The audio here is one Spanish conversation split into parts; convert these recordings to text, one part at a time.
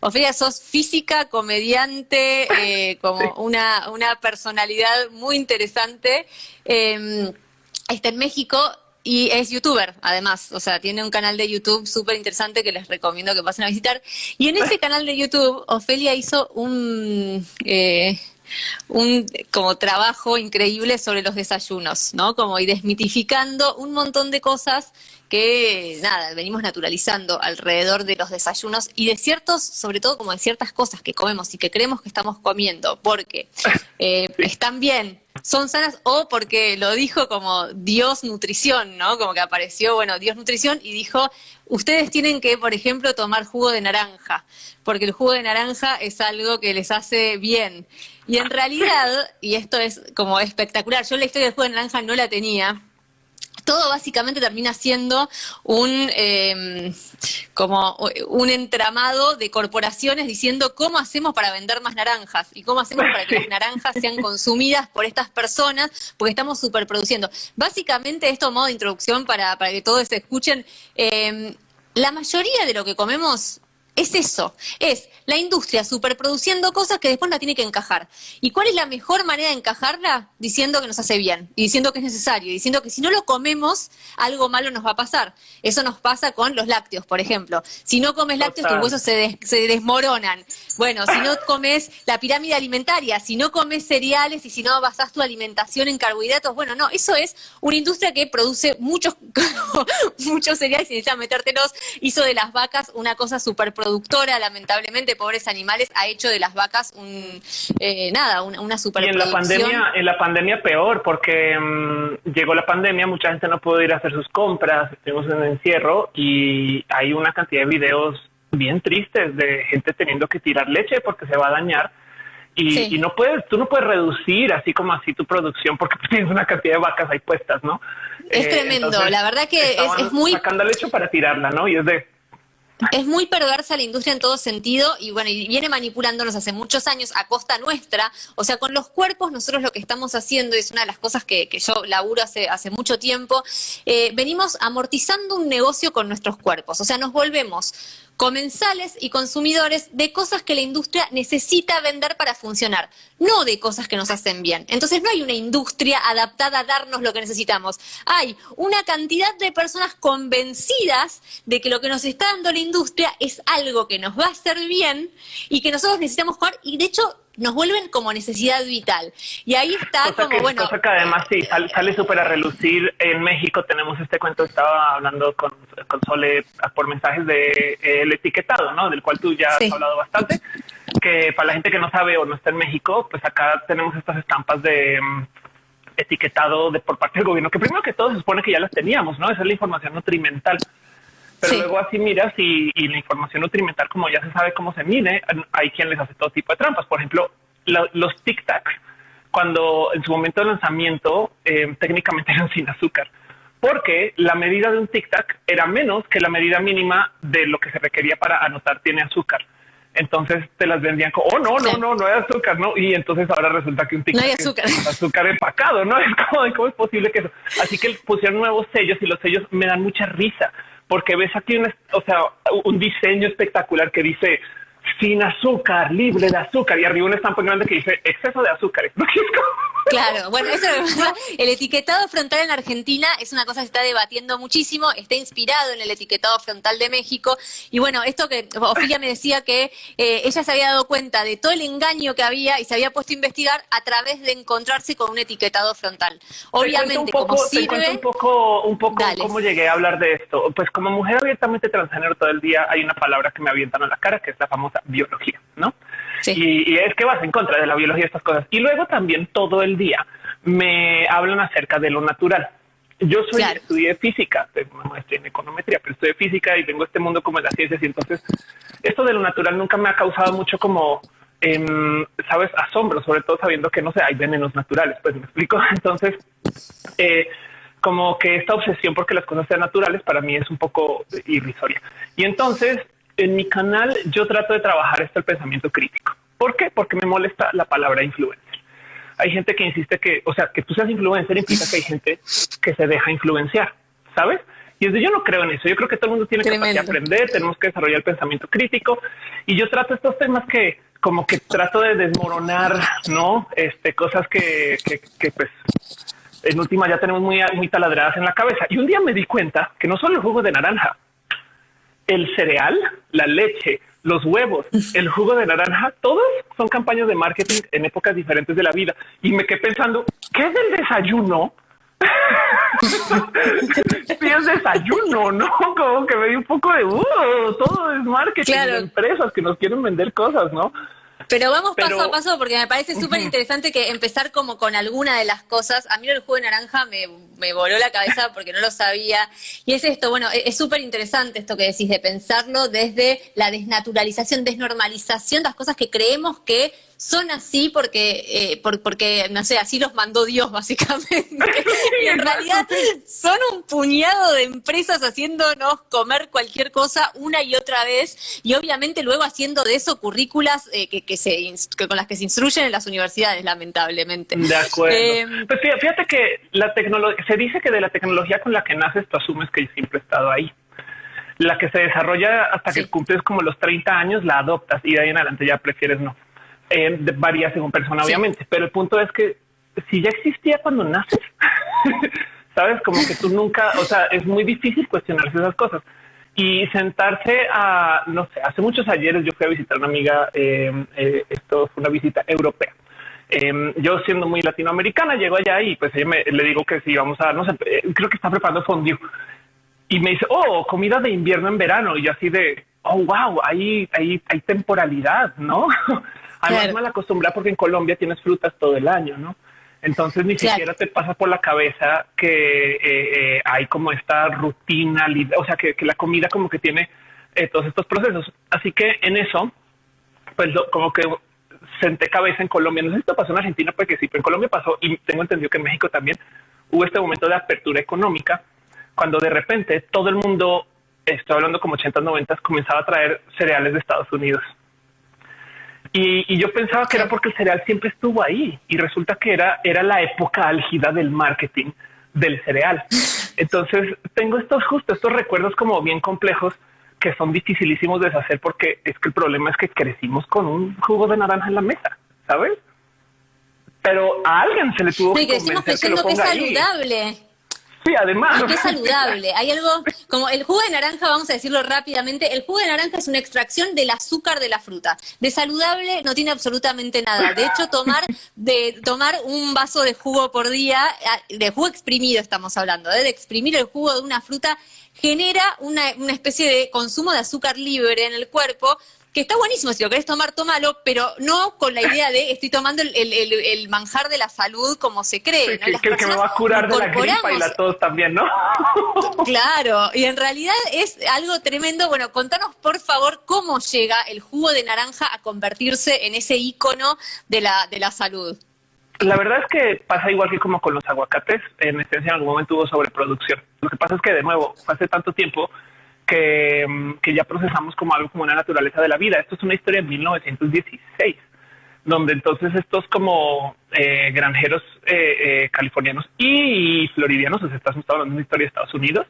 Ofelia, sos física, comediante, eh, como una, una personalidad muy interesante. Em, está en México y es youtuber, además. O sea, tiene un canal de YouTube súper interesante que les recomiendo que pasen a visitar. Y en ese canal de YouTube, Ofelia hizo un... Eh, un como trabajo increíble sobre los desayunos, ¿no? Como y desmitificando un montón de cosas que nada, venimos naturalizando alrededor de los desayunos y de ciertos, sobre todo como de ciertas cosas que comemos y que creemos que estamos comiendo, porque eh, están bien, son sanas o porque lo dijo como Dios Nutrición, ¿no? Como que apareció, bueno, Dios Nutrición y dijo, ustedes tienen que, por ejemplo, tomar jugo de naranja, porque el jugo de naranja es algo que les hace bien. Y en realidad, y esto es como espectacular, yo la historia del jugo de naranja no la tenía, todo básicamente termina siendo un em, como un entramado de corporaciones diciendo cómo hacemos para vender más naranjas y cómo hacemos para que las naranjas sean consumidas por estas personas, porque estamos superproduciendo. Básicamente, esto modo de introducción para, para que todos escuchen, em, la mayoría de lo que comemos es eso, es la industria superproduciendo cosas que después la tiene que encajar. ¿Y cuál es la mejor manera de encajarla? Diciendo que nos hace bien, y diciendo que es necesario, y diciendo que si no lo comemos, algo malo nos va a pasar. Eso nos pasa con los lácteos, por ejemplo. Si no comes lácteos, tus huesos se, se desmoronan. Bueno, si no comes la pirámide alimentaria, si no comes cereales y si no basas tu alimentación en carbohidratos, bueno, no, eso es una industria que produce muchos, muchos cereales y necesita metértelos, hizo de las vacas una cosa superproductiva productora, lamentablemente, pobres animales, ha hecho de las vacas un eh, nada, una, una Y en la pandemia, en la pandemia peor, porque mm, llegó la pandemia, mucha gente no pudo ir a hacer sus compras, estuvimos en encierro y hay una cantidad de videos bien tristes de gente teniendo que tirar leche porque se va a dañar. Y, no puedes, tú no puedes reducir así como así tu producción porque tienes una cantidad de vacas ahí puestas, ¿no? Es eh, tremendo, la verdad que es, es, muy... Sacando leche para tirarla, ¿no? Y es de, es muy perversa la industria en todo sentido y bueno, y viene manipulándonos hace muchos años a costa nuestra. O sea, con los cuerpos nosotros lo que estamos haciendo, y es una de las cosas que, que yo laburo hace, hace mucho tiempo, eh, venimos amortizando un negocio con nuestros cuerpos. O sea, nos volvemos comensales y consumidores de cosas que la industria necesita vender para funcionar, no de cosas que nos hacen bien. Entonces no hay una industria adaptada a darnos lo que necesitamos. Hay una cantidad de personas convencidas de que lo que nos está dando la industria es algo que nos va a hacer bien y que nosotros necesitamos jugar y de hecho nos vuelven como necesidad vital. Y ahí está como, bueno... Cosa que además sí, sale, súper a relucir. En México tenemos este cuento, estaba hablando con, con Sole por mensajes de eh, el etiquetado, ¿no? Del cual tú ya has hablado bastante. Que para la gente que no sabe o no está en México, pues acá tenemos estas estampas de mm, etiquetado de por parte del gobierno, que primero que todo se supone que ya las teníamos, ¿no? Esa es la información nutrimental. Pero luego así miras y, la información nutrimental, como ya se sabe cómo se mide, hay quien les hace todo tipo de trampas. Por ejemplo, los Tic Tacs, cuando en su momento de lanzamiento eh, técnicamente eran sin azúcar, porque la medida de un Tic Tac era menos que la medida mínima de lo que se requería para anotar tiene azúcar. Entonces te las vendían como, oh, no, no, no, no hay azúcar, ¿no? Y entonces ahora resulta que un tic no hay azúcar. Es azúcar empacado, ¿no? Es como, ¿cómo es posible que eso? Así que pusieron nuevos sellos y los sellos me dan mucha risa porque ves aquí un, o sea, un diseño espectacular que dice sin azúcar, libre de azúcar, y arriba un estampa grande que dice exceso de azúcar. Claro, bueno, eso el etiquetado frontal en Argentina es una cosa que se está debatiendo muchísimo, está inspirado en el etiquetado frontal de México, y bueno, esto que Ofilia me decía que eh, ella se había dado cuenta de todo el engaño que había y se había puesto a investigar a través de encontrarse con un etiquetado frontal. Obviamente, un poco, un poco, un poco cómo llegué a hablar de esto. Pues como mujer abiertamente transgénero todo el día hay una palabra que me avientan a la cara, que es la famosa biología, ¿no? Y, y, es que vas en contra de la biología estas cosas. Y luego también todo el día me hablan acerca de lo natural. Yo soy estudié física, estoy en econometría, pero estudié física y tengo este mundo como de las ciencias. Y entonces esto de lo natural nunca me ha causado mucho como, em, sabes, asombro, sobre todo sabiendo que no sé, hay venenos naturales. Pues me explico. Entonces, eh, como que esta obsesión porque las cosas sean naturales para mí es un poco irrisoria. Y entonces en mi canal yo trato de trabajar esto el pensamiento crítico. ¿Por qué? Porque me molesta la palabra influencer. Hay gente que insiste que, o sea, que tú seas influencer implica que hay gente que se deja influenciar, ¿sabes? Y yo no creo en eso. Yo creo que todo el mundo tiene que aprender, tenemos que desarrollar el pensamiento crítico. Y yo trato estos temas que como que trato de desmoronar, ¿no? Este, cosas que, que, pues en última ya tenemos muy, muy taladradas en la cabeza. Y un día me di cuenta que no solo el jugo de naranja, el cereal, la leche, los huevos, el jugo de naranja, todos son campañas de marketing en épocas diferentes de la vida. Y me quedé pensando, ¿qué es el desayuno? si es desayuno, ¿no? Como que me di un poco de, uh, todo es marketing de empresas que nos quieren vender cosas, ¿no? Pero vamos paso a paso porque me parece súper interesante que empezar como con alguna de las cosas. A mí el jugo de naranja me, me voló la cabeza porque no lo sabía. Y es esto, bueno, e-, es súper interesante esto que decís de pensarlo desde la desnaturalización, desnormalización de las cosas que creemos que son así porque, eh, porque, no sé, así los mandó Dios, básicamente. y en realidad son un puñado de empresas haciéndonos comer cualquier cosa una y otra vez, y obviamente luego haciendo de eso currículas eh, que, que, se, con las que se instruyen en las universidades, lamentablemente. De acuerdo. Em, pues fíjate que la tecnología, se dice que de la tecnología con la que naces, tú asumes que siempre he estado ahí la que se desarrolla hasta que cumples como los 30 años, la adoptas y de ahí en adelante ya prefieres no eh, varía según persona, obviamente, pero el punto es que si ya existía cuando naces, sabes, como que tú nunca, o sea, es muy difícil cuestionarse esas cosas y sentarse a, no sé, hace muchos ayeres yo fui a visitar a una amiga, eh, eh, esto fue una visita europea. Eh, yo siendo muy latinoamericana, llego allá y pues ella me, le digo que si vamos a, no sé, creo que está preparando fondue. Y me dice, oh, comida de invierno en verano. Y yo así de, oh, wow, hay, hay, hay temporalidad, ¿no? Además, mal acostumbrada porque en Colombia tienes frutas todo el año, ¿no? Entonces ni siquiera te pasa por la cabeza que eh, eh, hay como esta rutina, o sea, que, la comida como que tiene eh, todos estos procesos. Así que en eso, pues como que senté cabeza en Colombia. No sé si esto pasó en Argentina, porque sí, pero en Colombia pasó y tengo entendido que en México también hubo este momento de apertura económica cuando de repente todo el mundo, estoy hablando como 80, 90, comenzaba a traer cereales de Estados Unidos y, yo pensaba que era porque el cereal siempre estuvo ahí y resulta que era, era la época álgida del marketing del cereal. Entonces tengo estos justo estos recuerdos como bien complejos que son dificilísimos de deshacer porque es que el problema es que crecimos con un jugo de naranja en la mesa, ¿sabes? Pero a alguien se le tuvo que que es saludable. Sí, además. Es saludable. Hay algo, como el jugo de naranja, vamos a decirlo rápidamente, el jugo de naranja es una extracción del azúcar de la fruta. De saludable no tiene absolutamente nada. De hecho, tomar, de, tomar un vaso de jugo por día, ah, de jugo exprimido estamos hablando, ¿eh? de exprimir el jugo de una fruta, genera una, una especie de consumo de azúcar libre en el cuerpo, que está buenísimo, si lo querés tomar, tómalo, pero no con la idea de estoy tomando el, manjar de la salud como se cree. ¿no? Que, que, me va a curar de la gripa y la tos también, ¿no? claro, y en realidad es algo tremendo. Bueno, contanos por favor cómo llega el jugo de naranja a convertirse en ese icono de la, de la salud. La verdad es que pasa igual que como con los aguacates, en esencia en algún momento hubo sobreproducción. Lo que pasa es que de nuevo, hace tanto tiempo Mm, que, ya procesamos como algo como una naturaleza de la vida. Esto es una historia de 1916, donde entonces estos como eh, granjeros eh, eh, californianos y floridianos, o sea, estamos hablando de una historia de Estados Unidos,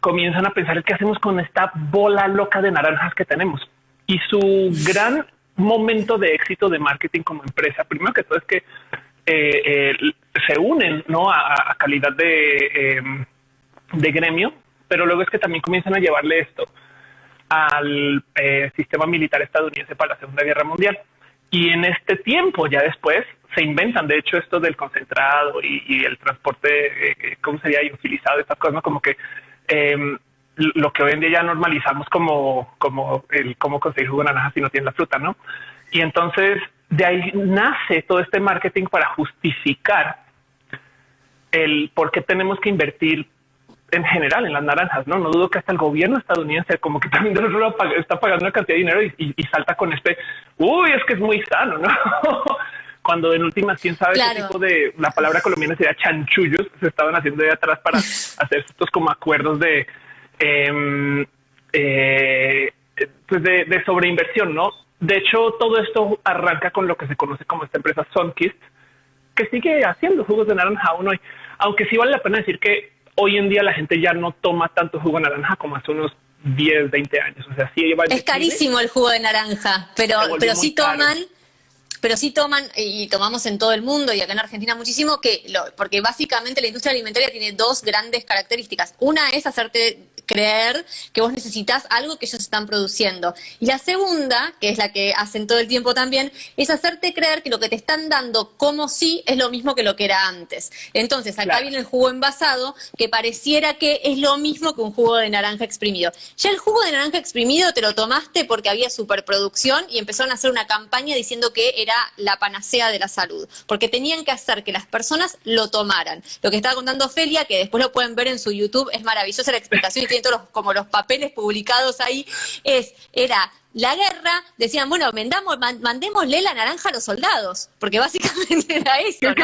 comienzan a pensar qué hacemos con esta bola loca de naranjas que tenemos. Y su gran momento de éxito de marketing como empresa, primero que todo es que se unen ¿no? a, calidad de, de gremio pero luego es que también comienzan a llevarle esto al eh, sistema militar estadounidense para la Segunda Guerra Mundial. Y en este tiempo, ya después, se inventan, de hecho, esto del concentrado y, el transporte, eh, ¿cómo sería? utilizado estas cosas, como que em, lo que hoy en día ya normalizamos como, como el cómo conseguir jugo de naranja si no tiene la fruta, ¿no? Y entonces de ahí nace todo este marketing para justificar el por qué tenemos que invertir en general en las naranjas, ¿no? No dudo que hasta el gobierno estadounidense como que también está pagando una cantidad de dinero y, salta con este, uy, es que es muy sano, ¿no? Cuando en últimas, quién sabe qué tipo de, la palabra colombiana sería chanchullos, se estaban haciendo de atrás para hacer estos como acuerdos de, em, eh, pues de, de sobreinversión, ¿no? De hecho, todo esto arranca con lo que se conoce como esta empresa Sunkist, que sigue haciendo jugos de naranja aún hoy. Aunque sí vale la pena decir que hoy en día la gente ya no toma tanto jugo de naranja como hace unos 10, 20 años. O sea, sí Es carísimo el jugo de naranja, pero, pero sí toman pero sí toman, y tomamos en todo el mundo y acá en Argentina muchísimo, que lo, porque básicamente la industria alimentaria tiene dos grandes características. Una es hacerte creer que vos necesitas algo que ellos están produciendo. Y la segunda, que es la que hacen todo el tiempo también, es hacerte creer que lo que te están dando como sí es lo mismo que lo que era antes. Entonces, acá viene el jugo envasado, que pareciera que es lo mismo que un jugo de naranja exprimido. Ya el jugo de naranja exprimido te lo tomaste porque había superproducción y empezaron a hacer una campaña diciendo que era la panacea de la salud, porque tenían que hacer que las personas lo tomaran. Lo que estaba contando Felia, que después lo pueden ver en su YouTube, es maravillosa la explicación y tiene los, como los papeles publicados ahí, es, era la guerra, decían, bueno, vendamos, mandémosle la naranja a los soldados, porque básicamente era eso.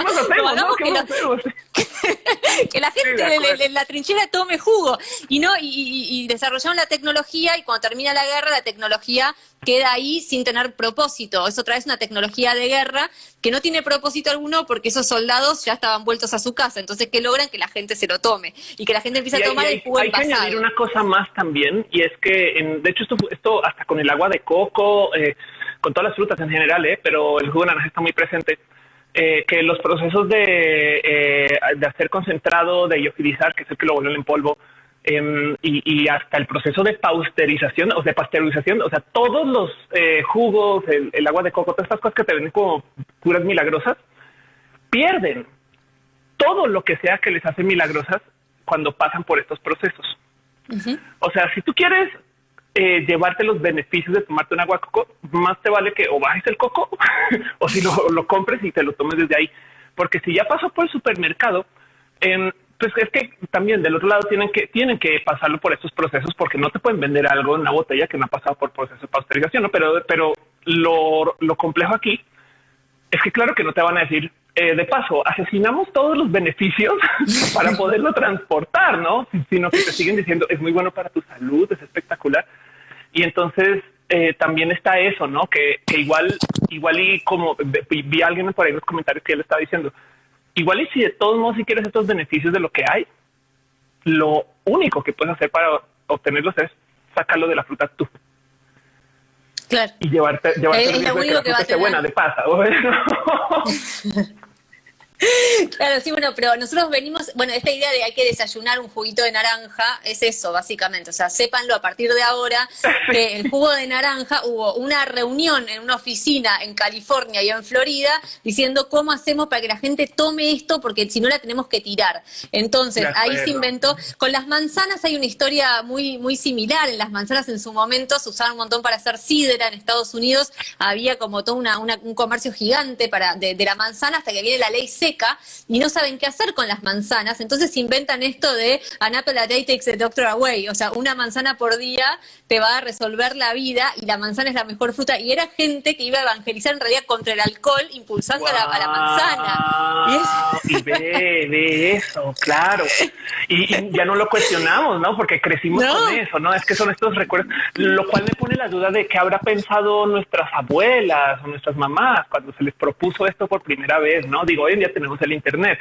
que, la gente en la trinchera tome jugo. Y no, y, desarrollaron la tecnología, y cuando termina la guerra, la tecnología queda ahí sin tener propósito. Es otra vez una tecnología de guerra que no tiene propósito alguno porque esos soldados ya estaban vueltos a su casa. Entonces, ¿qué logran? Que la gente se lo tome y que la gente empiece a tomar el jugo Hay que añadir una cosa más también, y es que, de hecho, esto, esto hasta con el agua de coco, eh, con todas las frutas en general, eh, pero el jugo de naranja está muy presente. Eh, que los procesos de, eh, de hacer concentrado, de iofilizar, que es el que lo vuelven en polvo, em, y, hasta el proceso de pasteurización o de pasteurización, o sea, todos los eh, jugos, el, agua de coco, todas estas cosas que te ven como curas milagrosas, pierden todo lo que sea que les hace milagrosas cuando pasan por estos procesos. O sea, si tú quieres eh, llevarte los beneficios de tomarte un agua coco, más te vale que o bajes el coco o si lo, compres y te lo tomes desde ahí. Porque si ya pasó por el supermercado, em, pues es que también del otro lado tienen que tienen que pasarlo por estos procesos porque no te pueden vender algo en una botella que no ha pasado por proceso de pasteurización, ¿no? Pero, pero lo, lo complejo aquí es que claro que no te van a decir eh, de paso, asesinamos todos los beneficios para poderlo transportar, ¿no? Sino que te siguen diciendo es muy bueno para tu salud, es espectacular. Y entonces eh, también está eso, ¿no? Que, igual, igual y como vi a alguien por ahí en los comentarios que él estaba diciendo, igual y si de todos modos si quieres estos beneficios de lo que hay, lo único que puedes hacer para obtenerlos es sacarlo de la fruta tú. Claro. Y llevarte, llevarte es, lo único que, va a ser buena de pasa. Claro, sí, bueno, pero nosotros venimos, bueno, esta idea de hay que desayunar un juguito de naranja es eso, básicamente. O sea, sépanlo a partir de ahora que el jugo de naranja hubo una reunión en una oficina en California y en Florida diciendo cómo hacemos para que la gente tome esto porque si no la tenemos que tirar. Entonces, ahí se inventó. Con las manzanas hay una historia muy, muy similar. En las manzanas en su momento se usaban un montón para hacer sidra en Estados Unidos. Había como todo una, un comercio gigante para, de, de la manzana hasta que viene la ley C y no saben qué hacer con las manzanas. Entonces inventan esto de an apple a day takes the doctor away. O sea, una manzana por día te va a resolver la vida y la manzana es la mejor fruta. Y era gente que iba a evangelizar en realidad contra el alcohol, impulsando a, la, manzana. Y, ve, eso, claro. Y, ya no lo cuestionamos, ¿no? Porque crecimos con eso, ¿no? Es que son estos recuerdos, lo cual me pone la duda de qué habrá pensado nuestras abuelas o nuestras mamás cuando se les propuso esto por primera vez, ¿no? Digo, hoy en día tenemos el Internet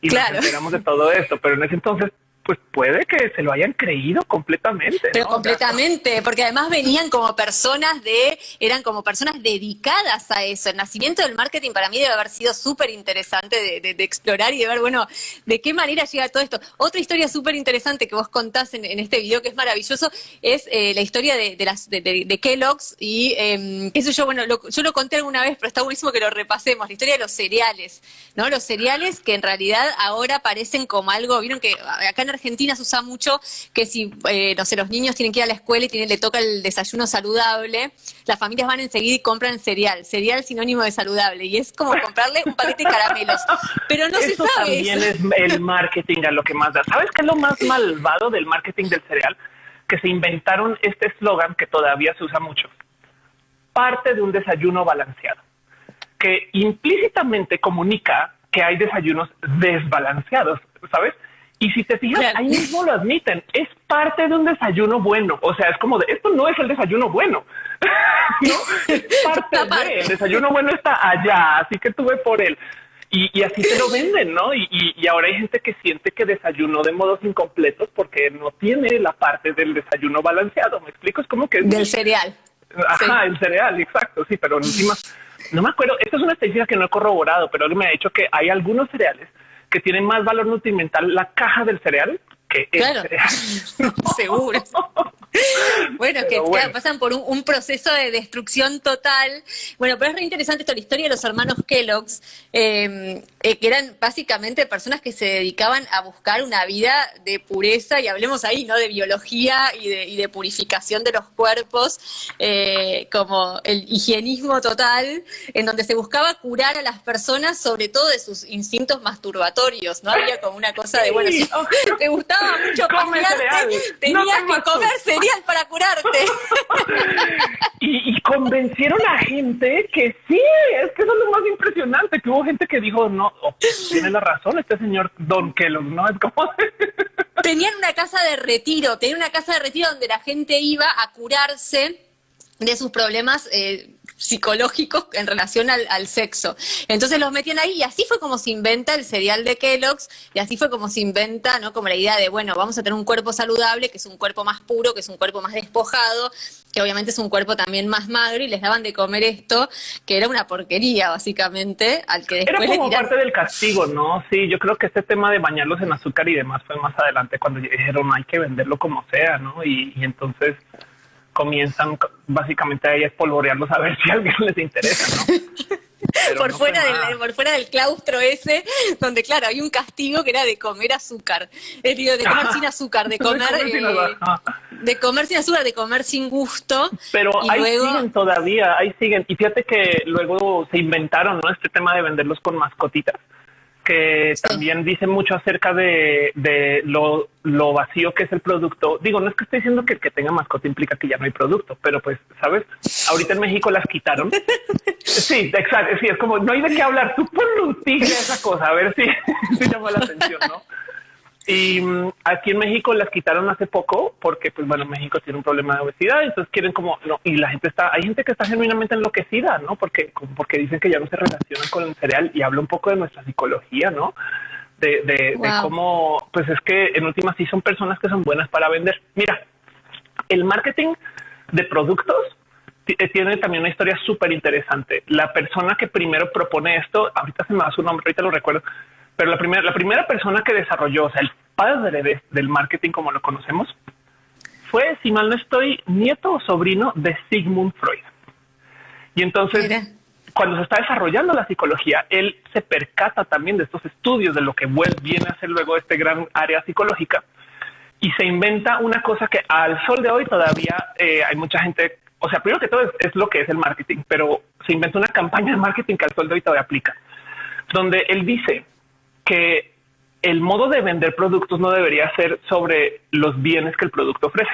y nos enteramos de todo esto, pero en ese entonces pues puede que se lo hayan creído completamente. Pero completamente, porque además venían como personas de, eran como personas dedicadas a eso. El nacimiento del marketing para mí debe haber sido súper interesante de, explorar y de ver, bueno, de qué manera llega todo esto. Otra historia súper interesante que vos contás en, este video que es maravilloso es eh, la historia de, las de, Kellogg's y eh, eso yo, bueno, yo lo conté alguna vez, pero está buenísimo que lo repasemos, la historia de los cereales, ¿no? Los cereales que en realidad ahora parecen como algo, vieron que acá en Argentina se usa mucho que si, eh, no sé, los niños tienen que ir a la escuela y tienen, le toca el desayuno saludable, las familias van enseguida y compran cereal, cereal sinónimo de saludable, y es como comprarle un paquete de caramelos. Pero no se sabe. También es el marketing a lo que más da. ¿Sabes qué es lo más malvado del marketing del cereal? Que se inventaron este eslogan que todavía se usa mucho. Parte de un desayuno balanceado, que implícitamente comunica que hay desayunos desbalanceados, ¿sabes? Y si te fijas, ahí mismo lo admiten, es parte de un desayuno bueno. O sea, es como de esto no es el desayuno bueno. ¿no? Es parte de el desayuno bueno está allá, así que tuve por él. Y, así te lo venden, ¿no? Y, y, ahora hay gente que siente que desayunó de modos incompletos porque no tiene la parte del desayuno balanceado. ¿Me explico? Es como que... Del cereal. Ajá, el cereal, exacto, sí, pero encima, no me acuerdo, esta es una estadística que no he corroborado, pero me ha dicho que hay algunos cereales que tienen más valor nutrimental la caja del cereal que cereal. Seguro. bueno, que pasan por un, proceso de destrucción total. Bueno, pero es re interesante toda la historia de los hermanos Kellogg's, em, eh, que eran básicamente personas que se dedicaban a buscar una vida de pureza, y hablemos ahí, ¿no? De biología y de, purificación de los cuerpos, eh, como el higienismo total, en donde se buscaba curar a las personas, sobre todo de sus instintos masturbatorios, ¿no? Había como una cosa de, bueno, si te gustaba mucho tenías que comer cereal para curarte. y, convencieron a gente que sí, es que eso es lo más impresionante, que hubo gente que dijo, no, oh, tiene la razón este señor Don Kellogg, ¿no? Es como... Tenían una casa de retiro, tenían una casa de retiro donde la gente iba a curarse de sus problemas eh, psicológicos en relación al, sexo. Entonces los metían ahí y así fue como se inventa el cereal de Kellogg's y así fue como se inventa, ¿no? Como la idea de, bueno, vamos a tener un cuerpo saludable, que es un cuerpo más puro, que es un cuerpo más despojado, que obviamente es un cuerpo también más magro y les daban de comer esto, que era una porquería básicamente, al que después Era como parte del castigo, ¿no? Sí, yo creo que este tema de bañarlos en azúcar y demás fue más adelante cuando dijeron hay que venderlo como sea, ¿no? y entonces comienzan básicamente ahí a espolvorearlos a ver si a alguien les interesa, ¿no? por, fuera del, por fuera del claustro ese, donde claro, hay un castigo que era de comer azúcar, es de comer sin azúcar, de comer, eh, de comer sin azúcar, de comer sin gusto. Pero ahí siguen todavía, ahí siguen. Y fíjate que luego se inventaron, ¿no? Este tema de venderlos con mascotitas que también dice mucho acerca de, lo, vacío que es el producto. Digo, no es que estoy diciendo que el que tenga mascota implica que ya no hay producto, pero pues, ¿sabes? Ahorita en México las quitaron. Sí, exacto. Sí, es como, no hay de qué hablar. Tú a esa cosa, a ver si, si llama la atención, ¿no? Y mm, aquí en México las quitaron hace poco porque, pues bueno, México tiene un problema de obesidad, entonces quieren como, no, y la gente está, hay gente que está genuinamente enloquecida, ¿no? Porque, porque dicen que ya no se relacionan con el cereal y habla un poco de nuestra psicología, ¿no? De, de, cómo, pues es que en últimas sí son personas que son buenas para vender. Mira, el marketing de productos eh, tiene también una historia súper interesante. La persona que primero propone esto, ahorita se me da su nombre, ahorita lo recuerdo, pero la primera, la primera persona que desarrolló, o sea, el padre del marketing como lo conocemos, fue, si mal no estoy, nieto o sobrino de Sigmund Freud. Y entonces, cuando se está desarrollando la psicología, él se percata también de estos estudios, de lo que viene a ser luego este gran área psicológica, y se inventa una cosa que al sol de hoy todavía eh, hay mucha gente, o sea, primero que todo es, es, lo que es el marketing, pero se inventa una campaña de marketing que al sol de hoy todavía aplica, donde él dice, que el modo de vender productos no debería ser sobre los bienes que el producto ofrece.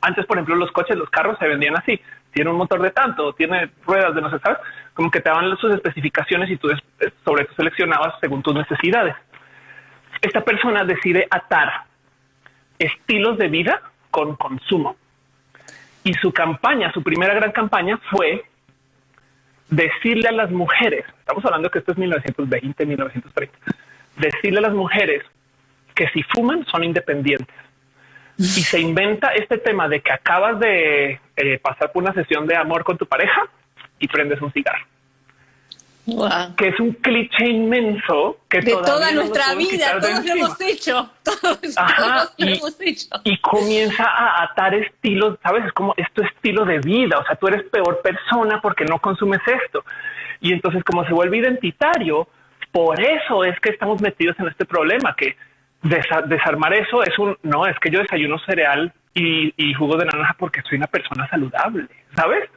Antes, por ejemplo, los coches, los carros se vendían así. Tiene un motor de tanto, tiene ruedas de no sé, ¿sabes? Como que te daban sus especificaciones y tú sobre eso seleccionabas según tus necesidades. Esta persona decide atar estilos de vida con consumo. Y su campaña, su primera gran campaña fue decirle a las mujeres, estamos hablando que esto es 1920, 1930, decirle a las mujeres que si fuman son independientes. Y se inventa este tema de que acabas de eh, pasar por una sesión de amor con tu pareja y prendes un cigarro que es un cliché inmenso que de toda nuestra vida, todos lo hemos hecho, todos, lo hemos hecho. Y comienza a atar estilos, sabes, es como esto estilo de vida, o sea, tú eres peor persona porque no consumes esto. Y entonces como se vuelve identitario, por eso es que estamos metidos en este problema, que desarmar eso es un, no, es que yo desayuno cereal y, y jugo de naranja porque soy una persona saludable, ¿sabes?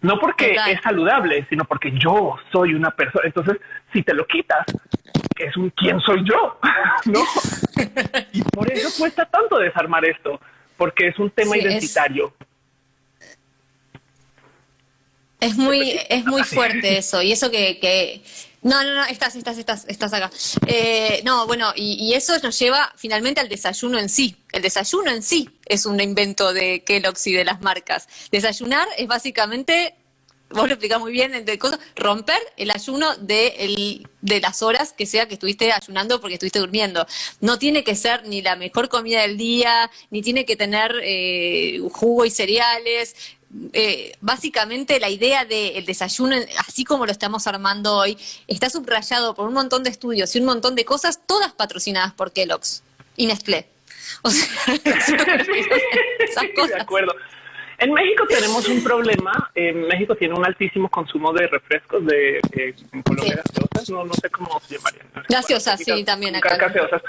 No porque es saludable, sino porque yo soy una persona. Entonces, si te lo quitas, es un quién soy yo, ¿no? y por eso cuesta tanto desarmar esto, porque es un tema identitario. Es, muy, es muy fuerte eso, y eso que, no, no, no, estás, estás, estás, estás acá. Eh, no, bueno, y, y, eso nos lleva finalmente al desayuno en sí. El desayuno en sí es un invento de Kellogg's y de las marcas. Desayunar es básicamente vos lo explicás muy bien, de cosas, romper el ayuno de, el, de las horas que sea que estuviste ayunando porque estuviste durmiendo. No tiene que ser ni la mejor comida del día, ni tiene que tener eh, jugo y cereales. Eh, básicamente la idea del desayuno, así como lo estamos armando hoy, está subrayado por un montón de estudios y un montón de cosas, todas patrocinadas por Kellogg's y Nestlé. O sea, esas cosas. De acuerdo. En México tenemos un problema. En México tiene un altísimo consumo de refrescos de, Colombia gaseosas. No, no sé cómo se llamarían. gaseosas, sí, también acá. Gaseosas.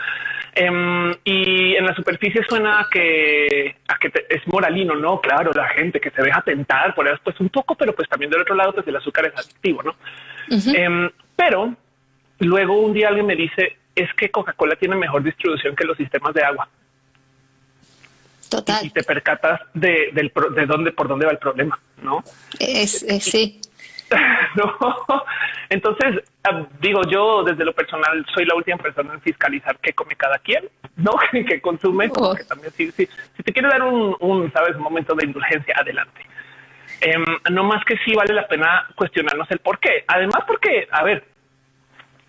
Em, y en la superficie suena a que, a que es moralino, ¿no? Claro, la gente que se deja tentar por eso, pues un poco, pero pues también del otro lado, pues el azúcar es adictivo, ¿no? Em, pero luego un día alguien me dice, es que Coca-Cola tiene mejor distribución que los sistemas de agua. Total. Y te percatas de, del, de dónde, por dónde va el problema, ¿no? Es, sí. no. Entonces, ah, digo, yo desde lo personal soy la última persona en fiscalizar qué come cada quien, ¿no? que consume, porque también si, si, si te quiere dar un, un, sabes, un momento de indulgencia, adelante. Em, no más que sí vale la pena cuestionarnos el por qué. Además, porque, a ver,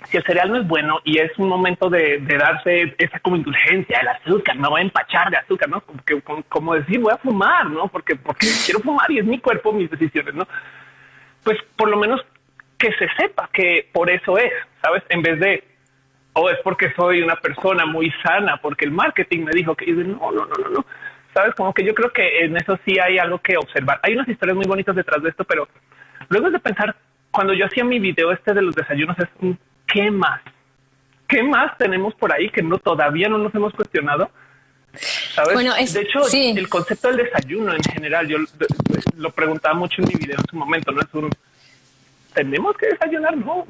si el cereal no es bueno y es un momento de, darse esa como indulgencia, el azúcar, me voy a empachar de azúcar, ¿no? Como, como, decir, voy a fumar, ¿no? Porque, porque quiero fumar y es mi cuerpo, mis decisiones, ¿no? Pues por lo menos que se sepa que por eso es, ¿sabes? En vez de, oh, es porque soy una persona muy sana, porque el marketing me dijo que, no, no, no, no, no. ¿Sabes? Como que yo creo que en eso sí hay algo que observar. Hay unas historias muy bonitas detrás de esto, pero luego de pensar, cuando yo hacía mi video este de los desayunos, es ¿qué más? ¿Qué más tenemos por ahí que no todavía no nos hemos cuestionado? ¿Sabes? Bueno, de hecho, el concepto del desayuno en general, yo lo preguntaba mucho en mi video en su momento, no es un tenemos que desayunar, no.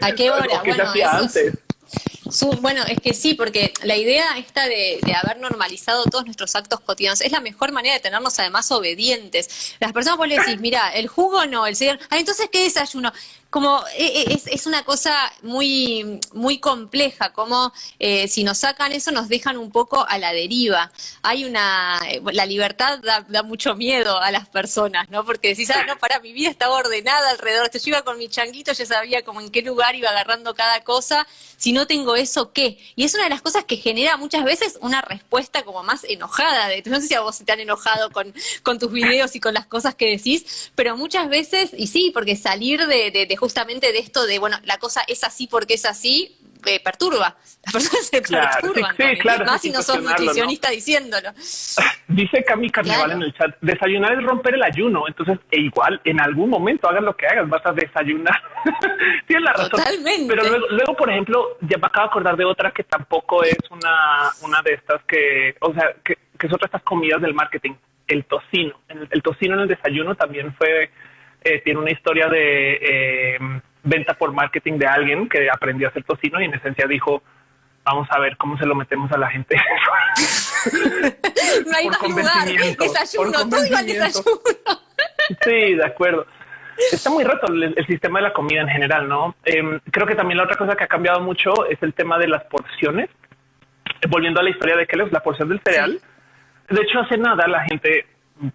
¿A qué hora? bueno, antes? bueno, es que sí, porque la idea esta de, haber normalizado todos nuestros actos cotidianos es la mejor manera de tenernos además obedientes. Las personas vos le decís, mira, el jugo no, el señor, ah, entonces ¿qué desayuno? Como eh, eh, es, una cosa muy, muy compleja, como eh, si nos sacan eso nos dejan un poco a la deriva. Hay una, la libertad da, mucho miedo a las personas, ¿no? Porque decís, ah, no, para, mi vida estaba ordenada alrededor, yo iba con mi changuito, ya sabía como en qué lugar iba agarrando cada cosa, si no tengo eso, ¿qué? Y es una de las cosas que genera muchas veces una respuesta como más enojada, no sé si a vos te han enojado con, con tus videos y con las cosas que decís, pero muchas veces, y sí, porque salir de, de, de justamente de esto de, bueno, la cosa es así porque es así, eh, perturba. Las personas se perturban. más si no sos nutricionista diciéndolo. Dice Cami Carnaval en el chat, desayunar es romper el ayuno. Entonces, e igual, en algún momento hagas lo que hagas, vas a desayunar. Tienes la razón. Totalmente. Pero luego, por ejemplo, ya me acabo de acordar de otra que tampoco es una, una de estas que, o sea, que, que es otra de estas comidas del marketing, el tocino. el tocino en el desayuno también fue eh, tiene una historia de eh, venta por marketing de alguien que aprendió a hacer tocino y en esencia dijo, vamos a ver cómo se lo metemos a la gente. no hay más lugar, desayuno, todo iba al desayuno. sí, de acuerdo. Está muy roto el, sistema de la comida en general, ¿no? Em, creo que también la otra cosa que ha cambiado mucho es el tema de las porciones. Volviendo a la historia de Kellogg's, la porción del cereal. De hecho, hace nada la gente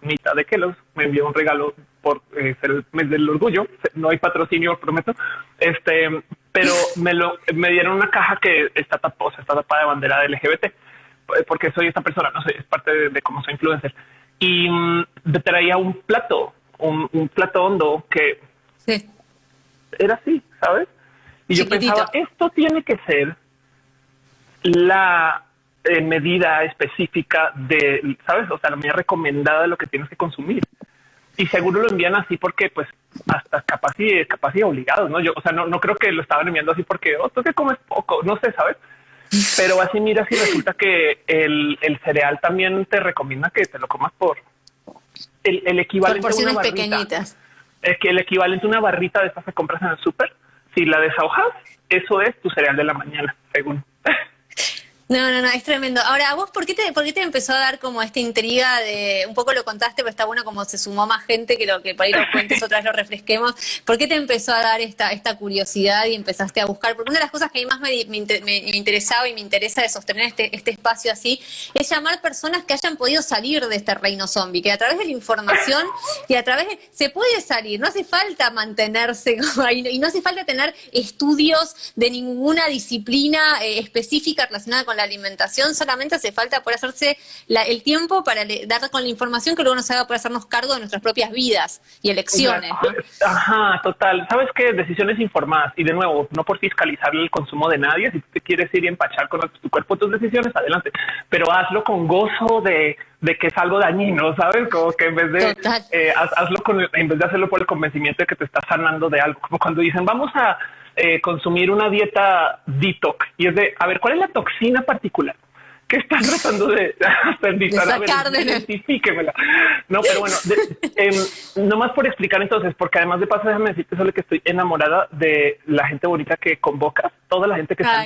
mitad de Kellogg's me envió un regalo por eh, ser el mes del orgullo. No hay patrocinio, prometo. Este, pero me lo me dieron una caja que está tapada, está tapada de bandera de LGBT, eh, porque soy esta persona, no sé, es parte de, cómo soy influencer. Y mm, traía un plato, un, plato hondo que era así, ¿sabes? Y yo pensaba, esto tiene que ser la eh, medida específica de, ¿sabes? O sea, la medida recomendada de lo que tienes que consumir y seguro lo envían así porque pues hasta capaz y capaz y obligados, ¿no? Yo, o sea, no, no creo que lo estaban enviando así porque, oh, tú que comes poco, no sé, ¿sabes? Pero así mira si resulta que el, el, cereal también te recomienda que te lo comas por el, el equivalente a una barrita. pequeñitas. Es que el equivalente a una barrita de estas que compras en el súper, si la desahojas, eso es tu cereal de la mañana, según. No, no, no, es tremendo. Ahora, ¿vos por qué, te, por qué te empezó a dar como esta intriga de, un poco lo contaste, pero está bueno como se sumó más gente que lo que por ahí lo cuentes, otras lo refresquemos. ¿Por qué te empezó a dar esta, esta curiosidad y empezaste a buscar? Porque una de las cosas que a mí más me, me, interesaba y me interesa de sostener este, este espacio así es llamar personas que hayan podido salir de este reino zombie, que a través de la información y a través de... Se puede salir, no hace falta mantenerse como ahí, y no hace falta tener estudios de ninguna disciplina eh, específica relacionada con la alimentación, solamente hace falta por hacerse el tiempo para dar con la información que luego nos haga por hacernos cargo de nuestras propias vidas y elecciones. Ajá, total. ¿Sabes qué? Decisiones informadas. Y de nuevo, no por fiscalizar el consumo de nadie. Si te quieres ir y empachar con tu cuerpo tus decisiones, adelante. Pero hazlo con gozo de, que es algo dañino, ¿sabes? Como que en vez de eh, hazlo con, en vez de hacerlo por el convencimiento de que te estás sanando de algo. Como cuando dicen, vamos a eh, consumir una dieta detox y es de, a ver, ¿cuál es la toxina particular? que están tratando de aprendizaje? identifíquemela. No, pero bueno, no más por explicar entonces, porque además de paso, déjame decirte solo que estoy enamorada de la gente bonita que convocas, toda la gente que está,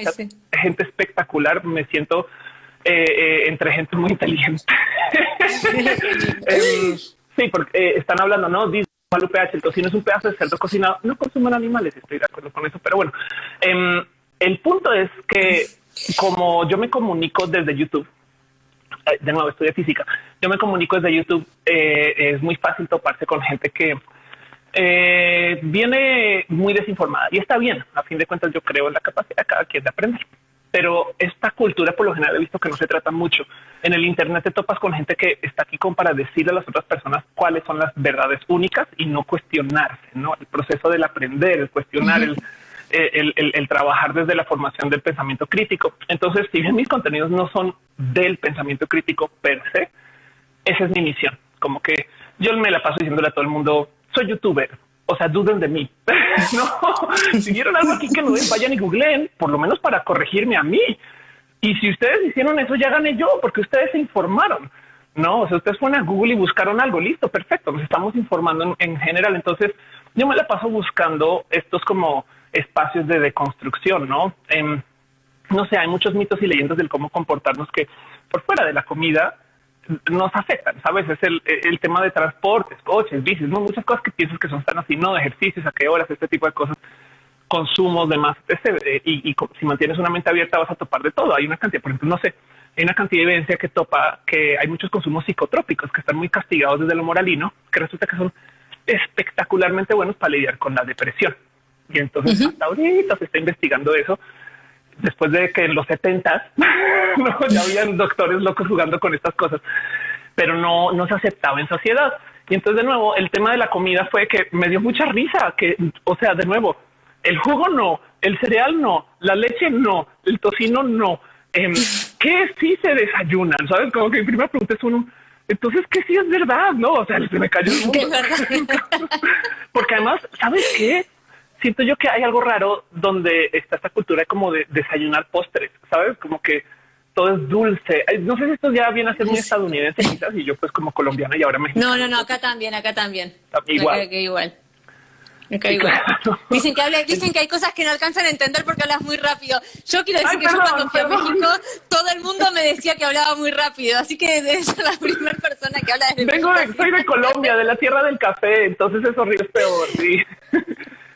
gente espectacular, me siento eh, eh, entre gente muy inteligente. Em, sí, porque están hablando, ¿no? El tocino es un pedazo de cerdo cocinado, no consuman animales, estoy de acuerdo con eso, pero bueno, em, el punto es que como yo me comunico desde YouTube, eh, de nuevo estudio física, yo me comunico desde YouTube, eh, es muy fácil toparse con gente que eh, viene muy desinformada. Y está bien. A fin de cuentas, yo creo en la capacidad de cada quien de aprender pero esta cultura por lo general he visto que no se trata mucho. En el Internet te topas con gente que está aquí como para decirle a las otras personas cuáles son las verdades únicas y no cuestionarse, ¿no? El proceso del aprender, el cuestionar, el, el, trabajar desde la formación del pensamiento crítico. Entonces, si bien mis contenidos no son del pensamiento crítico per se, esa es mi misión. Como que yo me la paso diciéndole a todo el mundo, soy youtuber, o sea, duden de mí. no, si vieron algo aquí que no vayan y googleen, por lo menos para corregirme a mí. Y si ustedes hicieron eso, ya gané yo, porque ustedes se informaron. No, o sea, ustedes fueron a Google y buscaron algo, listo, perfecto, nos estamos informando en, general. Entonces, yo me la paso buscando estos como espacios de deconstrucción, ¿no? no sé, hay muchos mitos y leyendas del cómo comportarnos que por fuera de la comida nos afectan, ¿sabes? Es el, el, tema de transportes, coches, bicis, ¿no? muchas cosas que piensas que son tan así, no ejercicios, a qué horas, este tipo de cosas, consumos, demás. Este, y, y, si mantienes una mente abierta vas a topar de todo. Hay una cantidad, por ejemplo, no sé, hay una cantidad de evidencia que topa que hay muchos consumos psicotrópicos que están muy castigados desde lo moralino, que resulta que son espectacularmente buenos para lidiar con la depresión. Y entonces hasta ahorita se está investigando eso después de que en los setentas no, ya habían doctores locos jugando con estas cosas, pero no, no se aceptaba en sociedad. Y entonces de nuevo el tema de la comida fue que me dio mucha risa, que, o sea, de nuevo, el jugo no, el cereal no, la leche no, el tocino no. Eh, ¿Qué sí se desayunan? ¿Sabes? Como que mi primera pregunta es uno, entonces, ¿qué sí es verdad? No, o sea, se me cayó el mundo. Porque además, ¿sabes qué? Siento yo que hay algo raro donde está esta cultura como de desayunar postres, ¿sabes? Como que todo es dulce. No sé si esto ya viene a ser muy estadounidense quizás y yo pues como colombiana y ahora mexicana. No, no, no, acá también, acá también. Igual. igual. igual. Dicen que dicen que hay cosas que no alcanzan a entender porque hablas muy rápido. Yo quiero decir que yo cuando fui a México, todo el mundo me decía que hablaba muy rápido, así que debes ser la primera persona que habla desde Vengo soy de Colombia, de la tierra del café, entonces eso es peor, sí.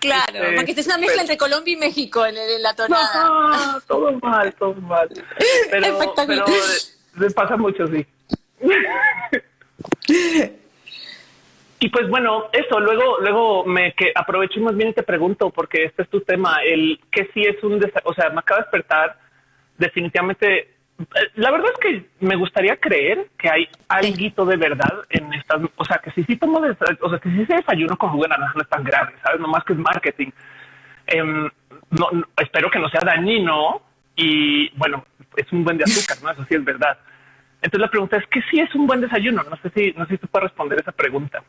Claro, este, porque es una mezcla entre Colombia y México en, la tonada. No, todo mal, todo mal. Pero, pero les pasa mucho, sí. Y pues bueno, eso, luego, luego me que aprovecho más bien y te pregunto, porque este es tu tema, el que sí es un, o sea, me acaba de despertar definitivamente eh, la verdad es que me gustaría creer que hay algo de verdad en estas, o sea, que si sí tomo, o sea, que si se desayuno con jugo de naranja no es tan grave, sabes, no más que es marketing. Em, no, espero que no sea dañino y bueno, es un buen de azúcar, no? Eso sí es verdad. Entonces la pregunta es que si es un buen desayuno. No sé si, no sé si tú puedes responder esa pregunta.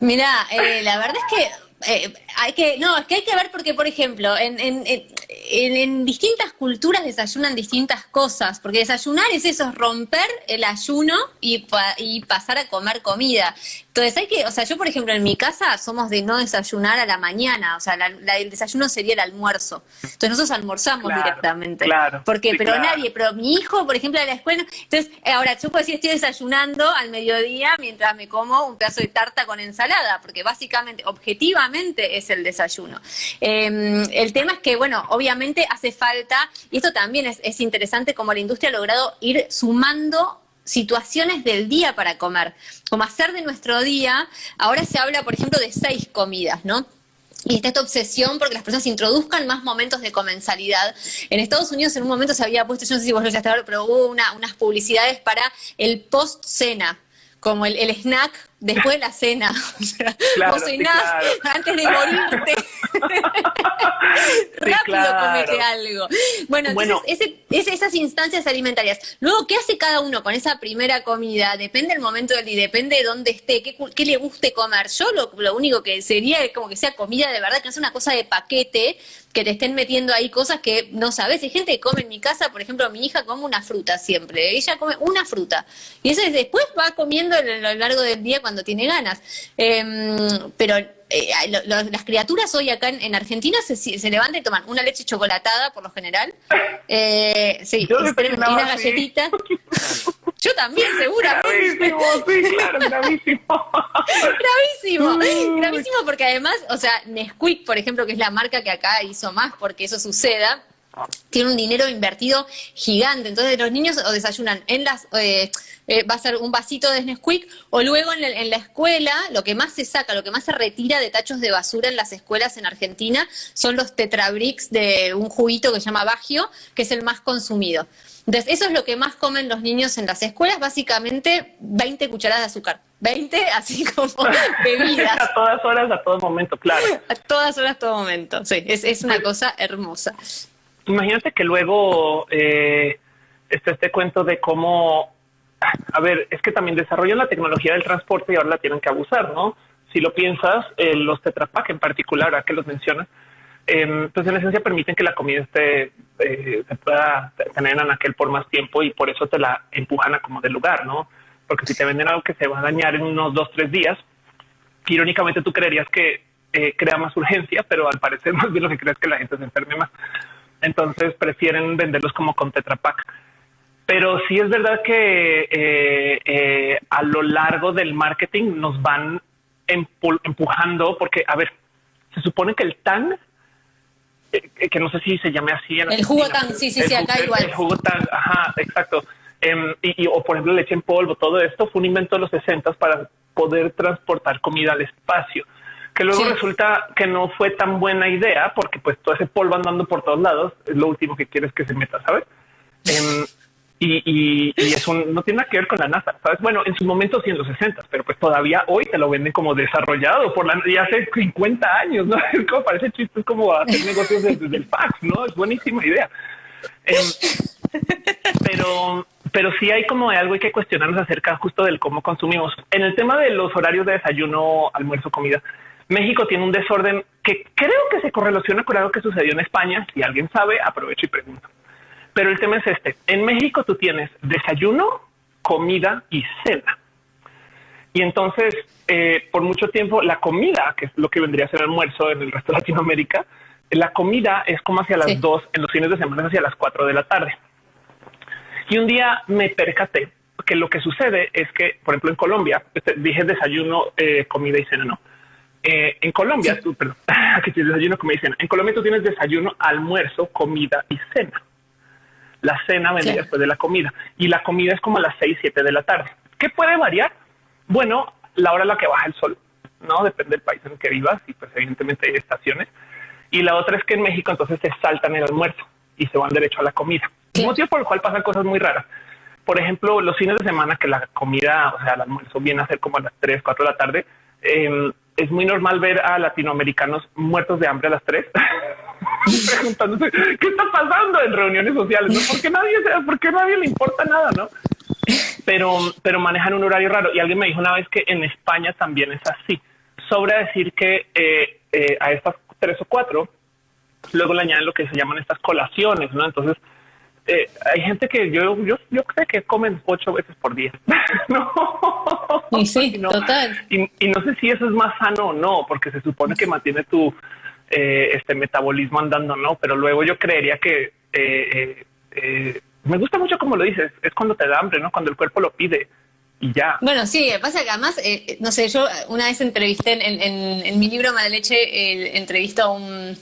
Mira, eh, la verdad es que eh, hay que, no, es que hay que ver porque, por ejemplo, en, en, en, distintas culturas desayunan distintas cosas, porque desayunar es eso, es romper el ayuno y, y pasar a comer comida. Entonces hay que, o sea, yo por ejemplo en mi casa somos de no desayunar a la mañana, o sea, el desayuno sería el almuerzo. Entonces nosotros almorzamos directamente. Claro. Porque, pero nadie, pero mi hijo, por ejemplo, de la escuela, entonces eh, ahora yo puedo decir estoy desayunando al mediodía mientras me como un pedazo de tarta con ensalada, porque básicamente, objetivamente es el desayuno. Em, el tema es que, bueno, obviamente hace falta, y esto también es, es interesante como la industria ha logrado ir sumando situaciones del día para comer, como hacer de nuestro día, ahora se habla, por ejemplo, de seis comidas, ¿no? Y está esta obsesión porque las personas introduzcan más momentos de comensalidad. En Estados Unidos en un momento se había puesto, yo no sé si vos lo ya pero hubo unas publicidades para el post-cena, como el snack después de la cena. O sea, vos cenás antes de morirte. Rápido comete algo. Bueno, entonces esas instancias alimentarias. Luego, ¿qué hace cada uno con esa primera comida? Depende del momento del día, depende de dónde esté, qué, le guste comer. Yo lo, lo, único que sería es como que sea comida de verdad, que no sea una cosa de paquete, que te estén metiendo ahí cosas que no sabes. Hay gente que come en mi casa, por ejemplo, mi hija come una fruta siempre. Ella come una fruta. Y eso después va comiendo a lo largo del día cuando tiene ganas. Em, pero eh, las criaturas hoy acá en, Argentina se, se, levantan y toman una leche chocolatada, por lo general. Eh, sí, y una galletita. Yo también, seguramente. Gravísimo, sí, claro, gravísimo. gravísimo, gravísimo porque además, o sea, Nesquik, por ejemplo, que es la marca que acá hizo más porque eso suceda, tiene un dinero invertido gigante. Entonces los niños o desayunan en las... Eh, eh, va a ser un vasito de Nesquik, o luego en la, escuela, lo que más se saca, lo que más se retira de tachos de basura en las escuelas en Argentina son los tetrabricks de un juguito que se llama Bagio, que es el más consumido. Entonces, eso es lo que más comen los niños en las escuelas, básicamente 20 cucharadas de azúcar. 20, así como bebidas. a todas horas, a todo momento, claro. A todas horas, a todo momento. Sí, es, es una cosa hermosa. Imagínate que luego eh, está este cuento de cómo a ver, es que también desarrollan la tecnología del transporte y ahora la tienen que abusar, ¿no? Si lo piensas, eh, los Tetrapack en particular, a que los mencionas, eh, pues en esencia permiten que la comida esté, eh, se pueda tener en aquel por más tiempo y por eso te la empujan a como del lugar, ¿no? Porque si te venden algo que se va a dañar en unos dos, tres días, irónicamente tú creerías que eh, crea más urgencia, pero al parecer más bien lo que crees que la gente se enferme más. Entonces prefieren venderlos como con Tetrapack. Pero sí es verdad que eh, eh, a lo largo del marketing nos van empujando, porque, a ver, se supone que el TAN, eh, que no sé si se llame así. el jugo TAN, sí, sí, sí, acá igual. El jugo TAN, ajá, exacto. Em, y, o por ejemplo leche en polvo, todo esto fue un invento de los 60 para poder transportar comida al espacio que luego resulta que no fue tan buena idea porque pues todo ese polvo andando por todos lados es lo último que quieres que se meta, ¿sabes? Em, y, eso no tiene nada que ver con la NASA, ¿sabes? Bueno, en su momento sí en los 60, pero pues todavía hoy te lo venden como desarrollado por la ya hace 50 años, ¿no? Es como parece chiste, es como hacer negocios desde, el fax, ¿no? Es buenísima idea. Em, pero, pero sí hay como algo hay que cuestionarnos acerca justo del cómo consumimos. En el tema de los horarios de desayuno, almuerzo, comida, México tiene un desorden que creo que se correlaciona con algo que sucedió en España. Si alguien sabe, aprovecho y pregunto. Pero el tema es este. En México tú tienes desayuno, comida y cena. Y entonces, eh, por mucho tiempo, la comida, que es lo que vendría a ser almuerzo en el resto de Latinoamérica, la comida es como hacia las dos, en los fines de semana hacia las cuatro de la tarde. Y un día me percaté que lo que sucede es que, por ejemplo, en Colombia, este, dije desayuno, eh, comida y cena, no. Eh, en Colombia, tú, perdón, aquí tienes desayuno, comida y cena. En Colombia tú tienes desayuno, almuerzo, comida y cena. La cena vendría después de la comida y la comida es como a las 6, 7 de la tarde. ¿Qué puede variar? Bueno, la hora en la que baja el sol, no depende del país en el que vivas y pues evidentemente hay estaciones. Y la otra es que en México entonces se saltan el almuerzo y se van derecho a la comida. Un motivo por el cual pasan cosas muy raras. Por ejemplo, los fines de semana que la comida, o sea, el almuerzo viene a ser como a las 3, 4 de la tarde, eh, es muy normal ver a latinoamericanos muertos de hambre a las 3 preguntándose qué está pasando en reuniones sociales, ¿no? Porque nadie, porque nadie le importa nada, ¿no? Pero, pero manejan un horario raro. Y alguien me dijo una vez que en España también es así. Sobra decir que eh, eh, a estas tres o cuatro, luego le añaden lo que se llaman estas colaciones, ¿no? Entonces, eh, hay gente que yo, yo, yo creo que comen ocho veces por día. no. Y sí, total. Y, no sé si eso es más sano o no, porque se supone que mantiene tu eh, este metabolismo andando, no. Pero luego yo creería que eh, me gusta mucho como lo dices, es cuando te da hambre, no cuando el cuerpo lo pide y ya. Bueno, sí, pasa que además, eh, no sé, yo una vez entrevisté en, en, mi libro Mala Leche, el, entrevisto a un,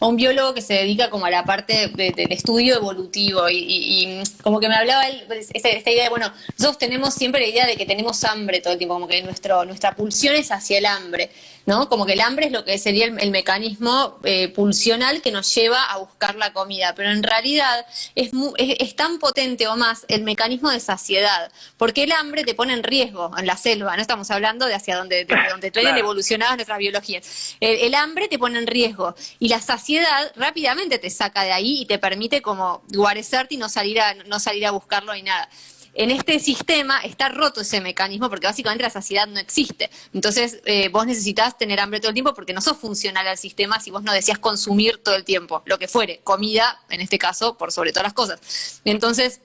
a un, biólogo que se dedica como a la parte del estudio evolutivo y, como que me hablaba él, pues, esta, idea de, bueno, nosotros tenemos siempre la idea de que tenemos hambre todo el tiempo, como que nuestro, nuestra pulsión es hacia el hambre. ¿no? Como que el hambre es lo que sería el, mecanismo eh, pulsional que nos lleva a buscar la comida, pero en realidad es, es, tan potente o más el mecanismo de saciedad, porque el hambre te pone en riesgo en la selva, no estamos hablando de hacia donde, de donde traen evolucionadas nuestras biologías. El, hambre te pone en riesgo y la saciedad rápidamente te saca de ahí y te permite como guarecerte y no salir a, no salir a buscarlo ni nada en este sistema está roto ese mecanismo porque básicamente la saciedad no existe. Entonces, eh, vos necesitas tener hambre todo el tiempo porque no sos funcional al sistema si vos no decías consumir todo el tiempo, lo que fuere, comida, en este caso, por sobre todas las cosas. Entonces,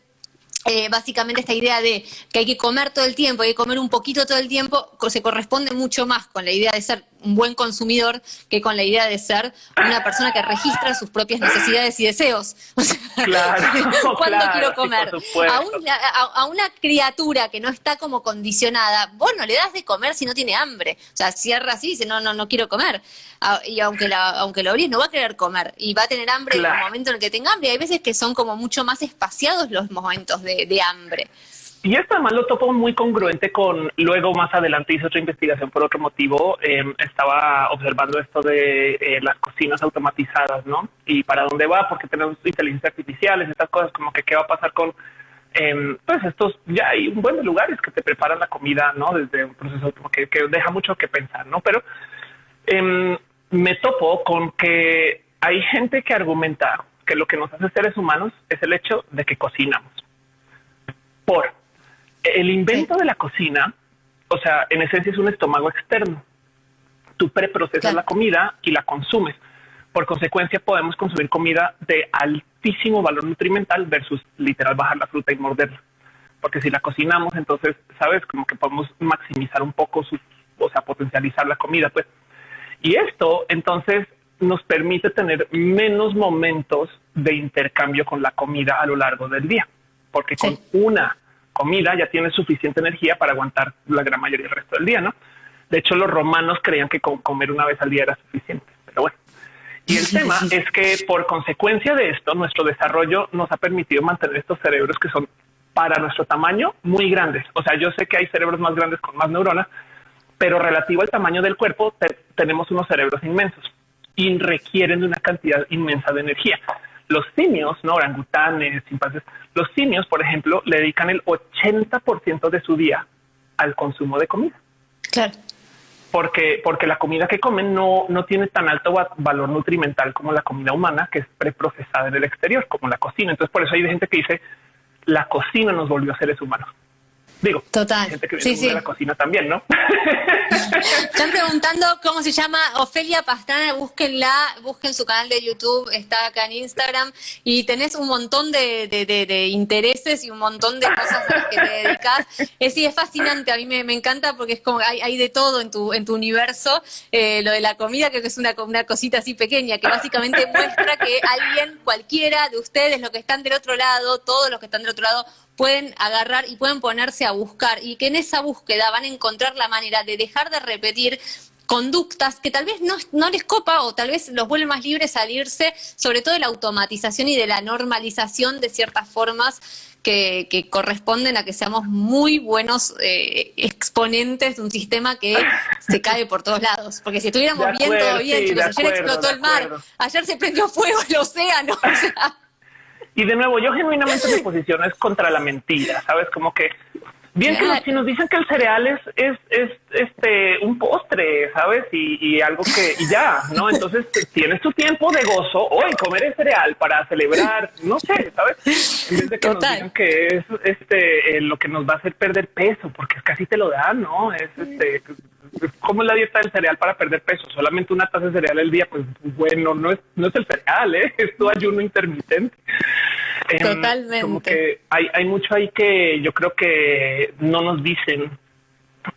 eh, básicamente esta idea de que hay que comer todo el tiempo, hay que comer un poquito todo el tiempo, se corresponde mucho más con la idea de ser un buen consumidor que con la idea de ser una persona que registra sus propias necesidades y deseos. claro, ¿Cuándo quiero comer? A, una criatura que no está como condicionada, vos no le das de comer si no tiene hambre. O sea, cierra así y dice, no, no, no quiero comer. Y aunque, la, aunque lo obrís, no va a querer comer. Y va a tener hambre en el momento en el que tenga hambre. Hay veces que son como mucho más espaciados los momentos de, de hambre. Y esto además lo topo muy congruente con luego más adelante hice otra investigación por otro motivo. Em, estaba observando esto de eh, las cocinas automatizadas, ¿no? Y para dónde va, porque tenemos inteligencia artificiales, estas cosas como que qué va a pasar con pues estos ya hay un buen lugares que te preparan la comida, ¿no? Desde un proceso que, que deja mucho que pensar, ¿no? Pero em, me topo con que hay gente que argumenta que lo que nos hace seres humanos es el hecho de que cocinamos. Por el invento de la cocina, o sea, en esencia es un estómago externo. Tú preprocesas la comida y la consumes. Por consecuencia, podemos consumir comida de altísimo valor nutrimental versus literal bajar la fruta y morderla. Porque si la cocinamos, entonces, sabes, como que podemos maximizar un poco su, o sea, potencializar la comida, pues. Y esto, entonces, nos permite tener menos momentos de intercambio con la comida a lo largo del día. Porque con una comida ya tiene suficiente energía para aguantar la gran mayoría del resto del día, ¿no? De hecho, los romanos creían que comer una vez al día era suficiente, pero bueno. Y el tema es que por consecuencia de esto, nuestro desarrollo nos ha permitido mantener estos cerebros que son para nuestro tamaño muy grandes. O sea, yo sé que hay cerebros más grandes con más neuronas, pero relativo al tamaño del cuerpo, tenemos unos cerebros inmensos y requieren de una cantidad inmensa de energía. Los simios, no orangutanes, chimpancés, los simios, por ejemplo, le dedican el 80% de su día al consumo de comida. Claro. Porque, porque la comida que comen no, no tiene tan alto valor nutrimental como la comida humana, que es preprocesada en el exterior, como la cocina. Entonces, por eso hay gente que dice la cocina nos volvió a seres humanos. Digo, Total. gente que viene de la cocina también, ¿no? Están preguntando cómo se llama Ofelia Pastrana, búsquenla, busquen su canal de YouTube, está acá en Instagram y tenés un montón de, de, intereses y un montón de cosas a las que te dedicas. Es, sí, es fascinante, a mí me, encanta porque es como hay, hay, de todo en tu, en tu universo. Eh, lo de la comida creo que es una, una cosita así pequeña que básicamente muestra que alguien, cualquiera de ustedes, los que están del otro lado, todos los que están del otro lado, pueden agarrar y pueden ponerse a buscar y que en esa búsqueda van a encontrar la manera de dejar de repetir conductas que tal vez no, no, les copa o tal vez los vuelve más libres salirse, sobre todo de la automatización y de la normalización de ciertas formas que, corresponden a que seamos muy buenos eh, exponentes de un sistema que se cae por todos lados. Porque si estuviéramos bien, todo bien, chicos, ayer explotó el mar, ayer se prendió fuego el océano. O sea, y de nuevo, yo genuinamente mi posición es contra la mentira, ¿sabes? Como que bien que si nos dicen que el cereal es, es, es este un postre, ¿sabes? Y, algo que y ya, ¿no? Entonces tienes tu tiempo de gozo hoy comer el cereal para celebrar, no sé, ¿sabes? En vez de que nos digan que es este eh, lo que nos va a hacer perder peso, porque casi te lo dan, ¿no? Es este ¿Cómo es la dieta del cereal para perder peso? Solamente una taza de cereal al día, pues bueno, no es, no es el cereal, ¿eh? es tu ayuno intermitente. Em, Totalmente. Como que hay, hay mucho ahí que yo creo que no nos dicen.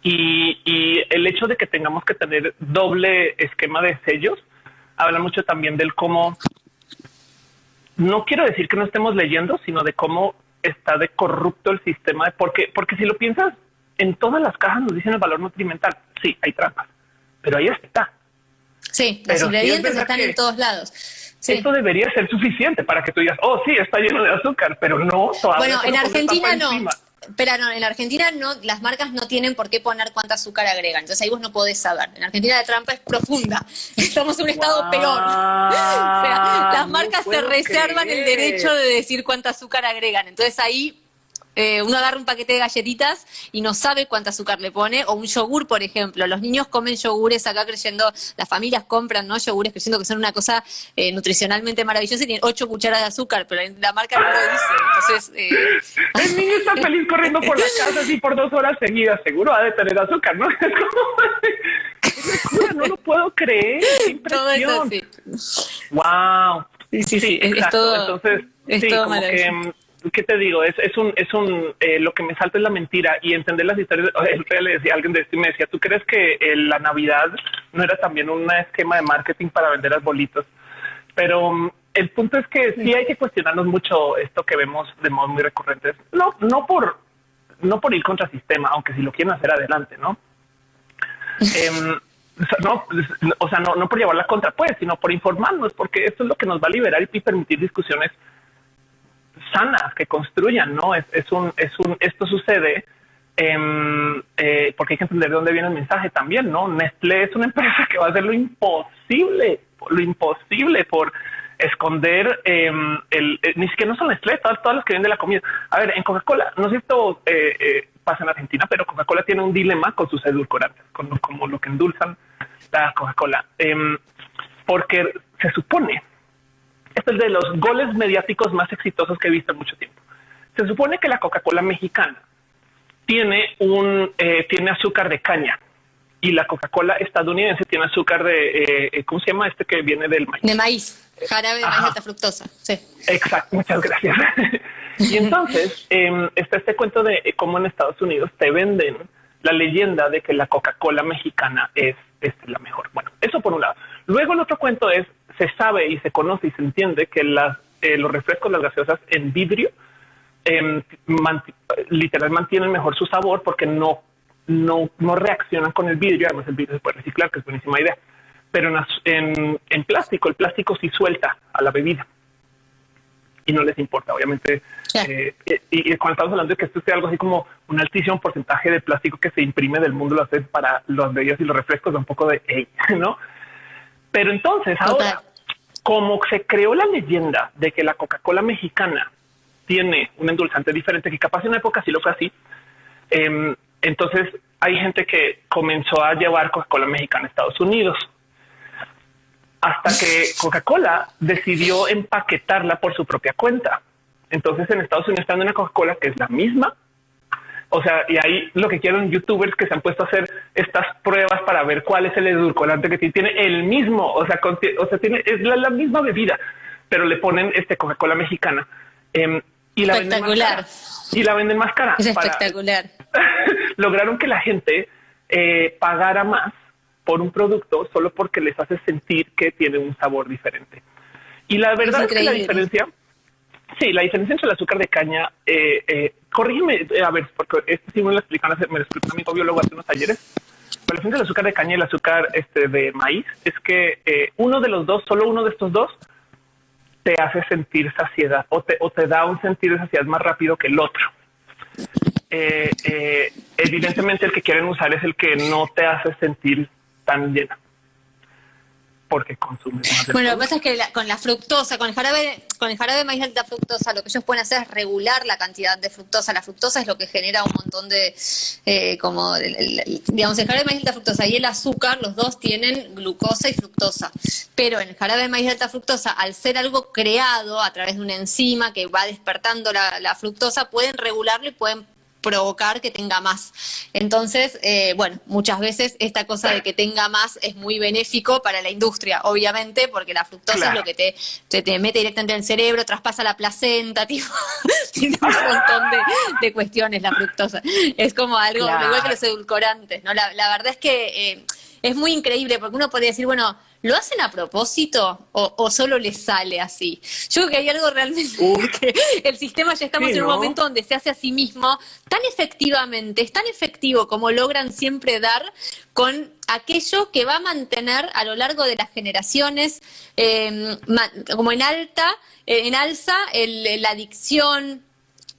Y, y el hecho de que tengamos que tener doble esquema de sellos habla mucho también del cómo no quiero decir que no estemos leyendo, sino de cómo está de corrupto el sistema, porque, porque si lo piensas, en todas las cajas nos dicen el valor nutrimental. Sí, hay trampas, pero ahí está. Sí, los ingredientes están en todos lados. Esto debería ser suficiente para que tú digas, oh, sí, está lleno de azúcar, pero no. Bueno, en Argentina no. Pero no, en Argentina no, las marcas no tienen por qué poner cuánta azúcar agregan. Entonces ahí vos no podés saber. En Argentina la trampa es profunda. Estamos en un estado peor. o sea, las marcas se reservan el derecho de decir cuánta azúcar agregan. Entonces ahí eh, uno agarra un paquete de galletitas y no sabe cuánta azúcar le pone, o un yogur, por ejemplo. Los niños comen yogures acá creyendo, las familias compran ¿no? yogures creyendo que son una cosa eh, nutricionalmente maravillosa y tienen ocho cucharadas de azúcar, pero la marca no lo dice. Entonces, eh... El niño está feliz corriendo por la casa así por dos horas seguidas, seguro ha de tener azúcar, ¿no? no lo puedo creer. Todo eso sí. Wow. Sí, sí, sí. Es, todo, Entonces, es todo maravilloso. ¿Qué te digo? Es, es un, es un, eh, lo que me salta es la mentira y entender las historias. El rey le decía a alguien de esto y me decía, ¿tú crees que eh, la Navidad no era también un esquema de marketing para vender arbolitos? Pero mm, el punto es que sí hay que cuestionarnos mucho esto que vemos de modo muy recurrentes. No, no por, no por ir contra el sistema, aunque si lo quieren hacer adelante, ¿no? Em, no, o sea, no, no por llevarla contra, pues, sino por informarnos, porque esto es lo que nos va a liberar y permitir discusiones sanas que construyan, ¿no? Es, es un, es un, esto sucede eh, porque hay que entender de dónde viene el mensaje también, ¿no? Nestlé es una empresa que va a hacer lo imposible, lo imposible por esconder em, el, eh, ni siquiera no son Nestlé, todas, todas las que venden la comida. A ver, en Coca-Cola, no sé si esto eh, eh, pasa en Argentina, pero Coca-Cola tiene un dilema con sus edulcorantes, con como lo que endulzan la Coca-Cola, em, porque se supone este es de los goles mediáticos más exitosos que he visto en mucho tiempo. Se supone que la Coca-Cola mexicana tiene un eh, tiene azúcar de caña y la Coca-Cola estadounidense tiene azúcar de eh, eh, ¿cómo se llama este que viene del maíz? De maíz, jarabe de maíz alta fructosa. Sí. Exacto, muchas gracias. y entonces em, está este cuento de cómo en Estados Unidos te venden la leyenda de que la Coca-Cola mexicana es, es la mejor. Bueno, eso por un lado. Luego el otro cuento es se sabe y se conoce y se entiende que las, eh, los refrescos, las gaseosas en vidrio, eh, literal mantienen mejor su sabor porque no, no, no reaccionan con el vidrio. Además, el vidrio se puede reciclar, que es buenísima idea. Pero en, en, plástico, el plástico sí suelta a la bebida y no les importa, obviamente. Eh, y, cuando estamos hablando de que esto sea algo así como un altísimo porcentaje de plástico que se imprime del mundo, lo hace para los bebidas y los refrescos, da un poco de, hey, ¿no? Pero entonces, ahora, como se creó la leyenda de que la Coca-Cola mexicana tiene un endulzante diferente, que capaz en una época sí lo fue así, em, entonces hay gente que comenzó a llevar Coca-Cola mexicana a Estados Unidos. Hasta que Coca-Cola decidió empaquetarla por su propia cuenta. Entonces en Estados Unidos está una Coca-Cola que es la misma, o sea, y ahí lo que quieren youtubers que se han puesto a hacer estas pruebas para ver cuál es el edulcorante que tiene, el mismo, o sea, o sea, tiene es la, misma bebida, pero le ponen este Coca-Cola mexicana em, y la venden más cara, y la venden más cara. Es espectacular. lograron que la gente eh, pagara más por un producto solo porque les hace sentir que tiene un sabor diferente. Y la verdad es, que la diferencia Sí, la diferencia entre el azúcar de caña, eh, eh, corrígeme, eh, a ver, porque este sí me lo explican, me lo explicó mi biólogo hace unos talleres. La diferencia entre el azúcar de caña y el azúcar este, de maíz es que eh, uno de los dos, solo uno de estos dos, te hace sentir saciedad o te, o te da un sentir de saciedad más rápido que el otro. Eh, evidentemente el que quieren usar es el que no te hace sentir tan llena porque consumen Bueno, lo que pasa es que con la fructosa, con el jarabe, con el jarabe de maíz alta fructosa, lo que ellos pueden hacer es regular la cantidad de fructosa. La fructosa es lo que genera un montón de, eh, como, digamos, el jarabe de maíz alta fructosa y el azúcar, los dos tienen glucosa y fructosa. Pero en el jarabe de maíz alta fructosa, al ser algo creado a través de una enzima que va despertando la, la fructosa, pueden regularlo y pueden provocar que tenga más. Entonces, eh, bueno, muchas veces esta cosa de que tenga más es muy benéfico para la industria, obviamente, porque la fructosa es lo que te, te, mete directamente en el cerebro, traspasa la placenta, tiene un montón de, cuestiones la fructosa. Es como algo, igual que los edulcorantes, ¿no? La, verdad es que eh, es muy increíble, porque uno podría decir, bueno, ¿Lo hacen a propósito o, solo les sale así? Yo creo que hay algo realmente que el sistema ya estamos en un momento donde se hace a sí mismo tan efectivamente, es tan efectivo como logran siempre dar con aquello que va a mantener a lo largo de las generaciones em, como en alta, en alza la adicción,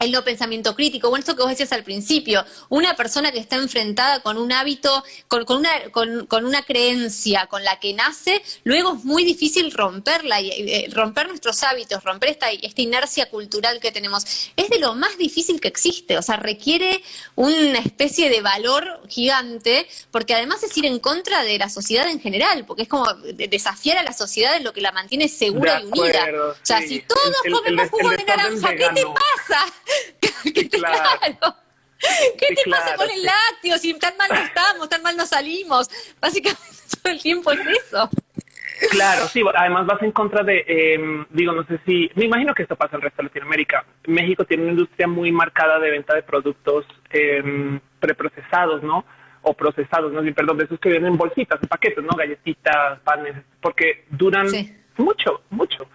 el no pensamiento crítico, bueno, esto que vos decías al principio, una persona que está enfrentada con un hábito, con, una, con, una creencia con la que nace, luego es muy difícil romperla, y eh, romper nuestros hábitos, romper esta, esta inercia cultural que tenemos, es de lo más difícil que existe, o sea, requiere una especie de valor gigante, porque además es ir en contra de la sociedad en general, porque es como desafiar a la sociedad en lo que la mantiene segura y unida. o sea, si todos comemos jugo de naranja, ¿qué te pasa? claro. ¿Qué te pasa con el lácteo? Si tan mal no estamos, tan mal no salimos. Básicamente todo el tiempo es eso. Claro, sí, además vas en contra de, em, digo, no sé si, me imagino que esto pasa en el resto de Latinoamérica. México tiene una industria muy marcada de venta de productos eh, preprocesados, ¿no? O procesados, no, perdón, de esos que vienen en bolsitas, en paquetes, ¿no? Galletitas, panes, porque duran mucho, mucho.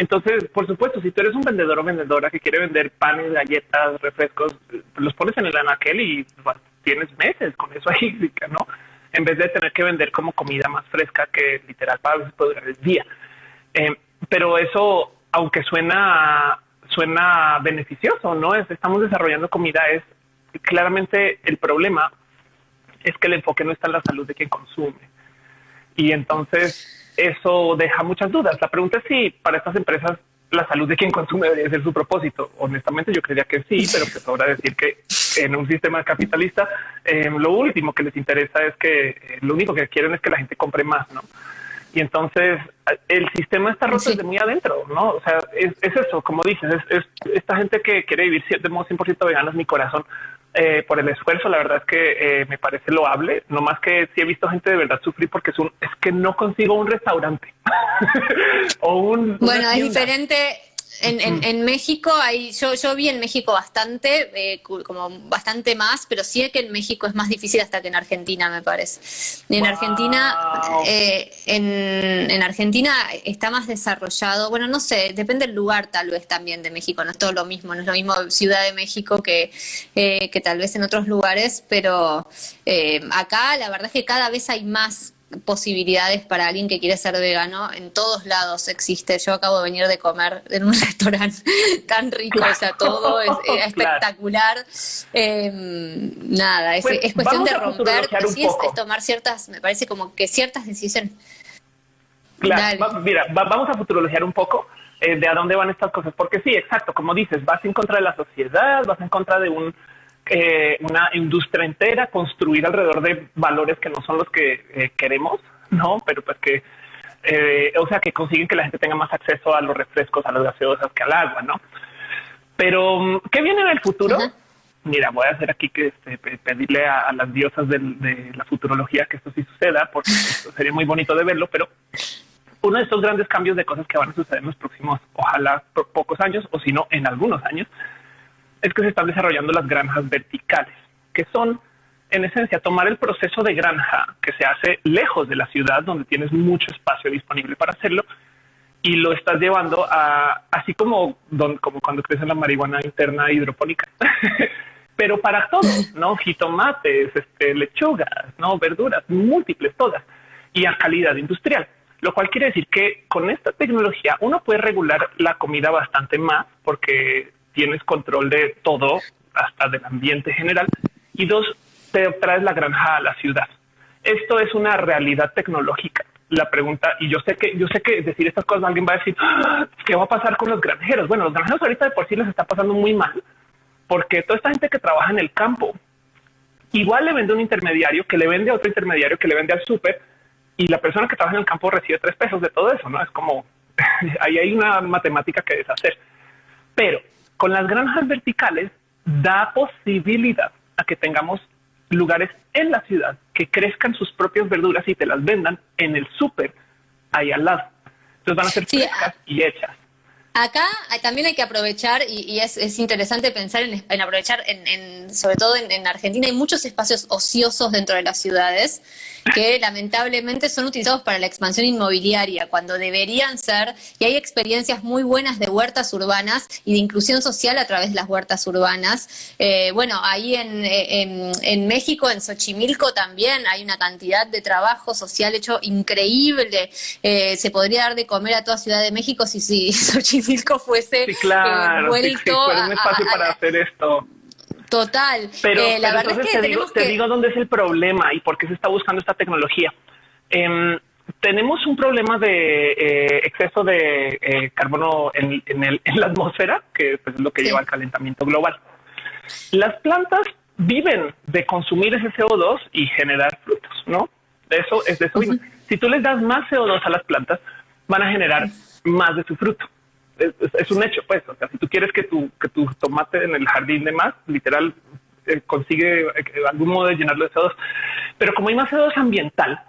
Entonces, por supuesto, si tú eres un vendedor o vendedora que quiere vender panes, galletas, refrescos, los pones en el anaquel y tienes meses con eso ahí, ¿no? En vez de tener que vender como comida más fresca que literal para durar el día. Eh, pero eso, aunque suena, suena beneficioso, ¿no? Es, estamos desarrollando comida, es claramente el problema es que el enfoque no está en la salud de quien consume. Y entonces eso deja muchas dudas. La pregunta es si para estas empresas la salud de quien consume debería ser su propósito. Honestamente, yo creía que sí, pero pues ahora decir que en un sistema capitalista eh, lo último que les interesa es que eh, lo único que quieren es que la gente compre más, ¿no? Y entonces el sistema está roto desde muy adentro, ¿no? O sea, es, eso, como dices, es, esta gente que quiere vivir de modo 100% vegano es mi corazón. Eh, por el esfuerzo, la verdad es que eh, me parece loable, no más que si he visto gente de verdad sufrir porque es, un, es que no consigo un restaurante. O un... Bueno, es diferente, en, en, México hay, yo, yo vi en México bastante, eh, como bastante más, pero sí es que en México es más difícil hasta que en Argentina, me parece. En Argentina, eh, en, en, Argentina está más desarrollado, bueno, no sé, depende del lugar tal vez también de México, no es todo lo mismo, no es lo mismo Ciudad de México que, eh, que tal vez en otros lugares, pero acá la verdad es que cada vez hay más posibilidades para alguien que quiere ser vegano. En todos lados existe. Yo acabo de venir de comer en un restaurante tan rico, o sea, todo es, espectacular. Em, nada, es, pues cuestión de romper, sí es, tomar ciertas, me parece como que ciertas decisiones. Claro, mira, vamos a futurologiar un poco. Eh, de a dónde van estas cosas, porque sí, exacto, como dices, vas en contra de la sociedad, vas en contra de un eh, una industria entera, construir alrededor de valores que no son los que eh, queremos, no, pero pues que, eh, o sea, que consiguen que la gente tenga más acceso a los refrescos, a las gaseosas que al agua, no. Pero, ¿qué viene en el futuro? Mira, voy a hacer aquí que este, pedirle a, las diosas de, la futurología que esto sí suceda, porque sería muy bonito de verlo, pero uno de estos grandes cambios de cosas que van a suceder en los próximos, ojalá pocos años, o si no, en algunos años, es que se están desarrollando las granjas verticales, que son en esencia tomar el proceso de granja que se hace lejos de la ciudad, donde tienes mucho espacio disponible para hacerlo, y lo estás llevando a así como, como cuando crece la marihuana interna hidropónica. Pero para todos, ¿no? Jitomates, este, lechugas, ¿no? Verduras, múltiples, todas, y a calidad industrial. Lo cual quiere decir que con esta tecnología uno puede regular la comida bastante más porque tienes control de todo, hasta del ambiente general. Y dos, te traes la granja a la ciudad. Esto es una realidad tecnológica. La pregunta, y yo sé que yo sé que decir estas cosas alguien va a decir ah, qué va a pasar con los granjeros. Bueno, los granjeros ahorita de por sí les está pasando muy mal, porque toda esta gente que trabaja en el campo igual le vende un intermediario que le vende a otro intermediario que le vende al súper y la persona que trabaja en el campo recibe tres pesos de todo eso. No es como ahí hay una matemática que deshacer, pero con las granjas verticales da posibilidad a que tengamos lugares en la ciudad que crezcan sus propias verduras y te las vendan en el súper ahí al lado. Entonces van a ser frescas y hechas. Acá también hay que aprovechar, y, es, interesante pensar en, aprovechar, en, sobre todo en, Argentina, hay muchos espacios ociosos dentro de las ciudades que lamentablemente son utilizados para la expansión inmobiliaria, cuando deberían ser, y hay experiencias muy buenas de huertas urbanas y de inclusión social a través de las huertas urbanas. Eh, bueno, ahí en, México, en Xochimilco también hay una cantidad de trabajo social hecho increíble. Eh, se podría dar de comer a toda Ciudad de México si, si Xochimilco fuese sí, claro, vuelto un espacio para hacer esto. Total. Pero, eh, la verdad es que te, digo, te digo dónde es el problema y por qué se está buscando esta tecnología. Em, tenemos un problema de eh, exceso de eh, carbono en, la atmósfera, que pues, es lo que lleva al calentamiento global. Las plantas viven de consumir ese CO2 y generar frutos, ¿no? De eso es de eso. Si tú les das más CO2 a las plantas, van a generar más de su fruto es, un hecho, pues. O sea, si tú quieres que tu, que tu tomate en el jardín de más, literal, eh, consigue eh, algún modo de llenarlo de CO2. Pero como hay más CO2 ambiental,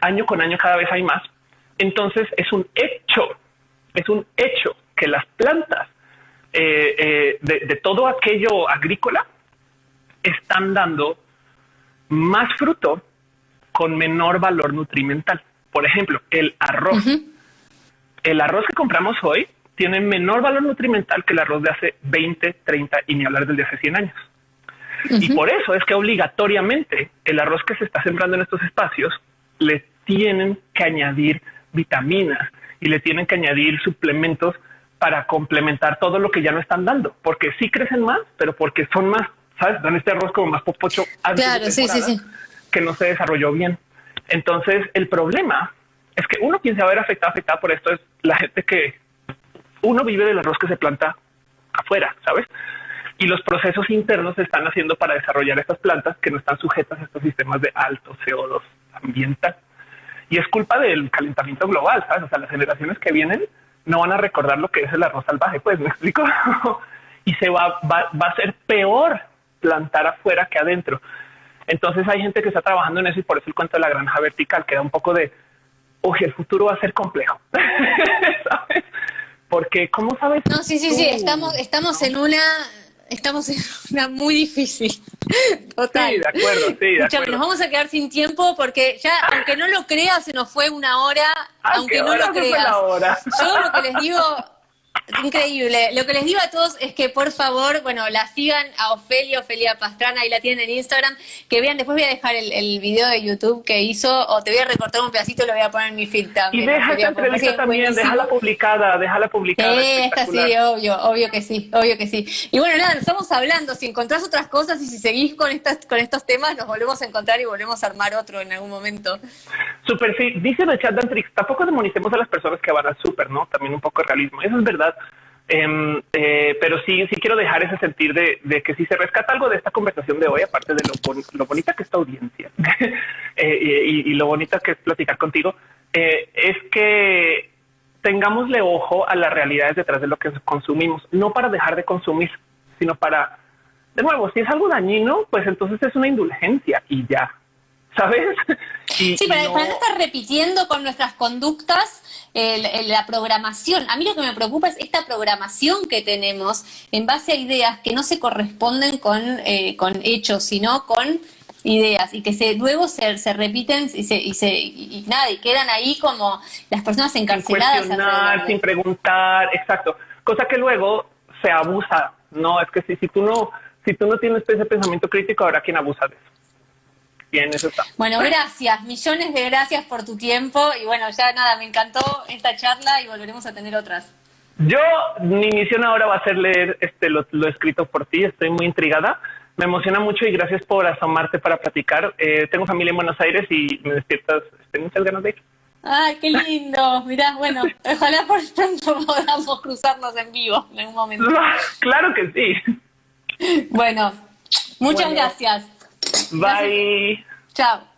año con año cada vez hay más, entonces es un hecho, es un hecho que las plantas eh, de, de, todo aquello agrícola están dando más fruto con menor valor nutrimental. Por ejemplo, el arroz. El arroz que compramos hoy tiene menor valor nutrimental que el arroz de hace 20, 30 y ni hablar del de hace 100 años. Y por eso es que obligatoriamente el arroz que se está sembrando en estos espacios le tienen que añadir vitaminas y le tienen que añadir suplementos para complementar todo lo que ya no están dando, porque sí crecen más, pero porque son más, sabes, dan este arroz como más popocho claro, sí, sí, sí. que no se desarrolló bien. Entonces, el problema es que uno quien se va a ver afectado, afectado por esto es la gente que uno vive del arroz que se planta afuera, ¿sabes? Y los procesos internos se están haciendo para desarrollar estas plantas que no están sujetas a estos sistemas de alto CO2 ambiental. Y es culpa del calentamiento global, ¿sabes? O sea, las generaciones que vienen no van a recordar lo que es el arroz salvaje, pues me explico. y se va, va, va a ser peor plantar afuera que adentro. Entonces hay gente que está trabajando en eso y por eso el cuento de la granja vertical queda un poco de, oye, el futuro va a ser complejo. ¿Sabes? Porque, ¿cómo sabes? No, sí, sí, sí, estamos, estamos en una estamos en una muy difícil. Total. Sí, de acuerdo, sí, de acuerdo. Nos vamos a quedar sin tiempo porque ya, aunque no lo creas, se nos fue una hora, aunque no lo creas. Yo lo que les digo, Increíble. Lo que les digo a todos es que por favor, bueno, la sigan a Ofelia, Ofelia Pastrana, ahí la tienen en Instagram, que vean, después voy a dejar el, el, video de YouTube que hizo, o te voy a recortar un pedacito y lo voy a poner en mi feed también. Y deja esta entrevista también, déjala publicada, déjala publicada. Sí, sí, obvio, obvio que sí, obvio que sí. Y bueno, nada, estamos hablando, si encontrás otras cosas y si seguís con estas, con estos temas, nos volvemos a encontrar y volvemos a armar otro en algún momento. Súper, sí. Dice en el chat de Antrix, tampoco demonicemos a las personas que van al súper, ¿no? También un poco de realismo. Eso es verdad. Em, eh, pero sí, sí quiero dejar ese sentir de, que si se rescata algo de esta conversación de hoy, aparte de lo, bonita que es audiencia eh, y, lo bonita que es platicar contigo, eh, es que tengámosle ojo a las realidades detrás de lo que consumimos, no para dejar de consumir, sino para, de nuevo, si es algo dañino, pues entonces es una indulgencia y ya, ¿sabes? sí, para, no... estar repitiendo con nuestras conductas la programación. A mí lo que me preocupa es esta programación que tenemos en base a ideas que no se corresponden con, eh, con hechos, sino con ideas y que se, luego se, se repiten y, se, y, se, y, nada, y quedan ahí como las personas encarceladas. Sin sin preguntar, exacto. Cosa que luego se abusa. No, es que si, si tú no, si tú no tienes ese pensamiento crítico, habrá quien abusa de eso. Bien, eso está. Bueno, gracias, millones de gracias por tu tiempo y bueno, ya nada, me encantó esta charla y volveremos a tener otras. Yo, mi misión ahora va a ser leer este lo, escrito por ti, estoy muy intrigada, me emociona mucho y gracias por asomarte para platicar. Eh, tengo familia en Buenos Aires y me despiertas, tengo muchas ganas de ir. Ay, qué lindo. Mirá, bueno, ojalá por pronto podamos cruzarnos en vivo en algún momento. claro que sí. Bueno, muchas gracias. Bye. Chao.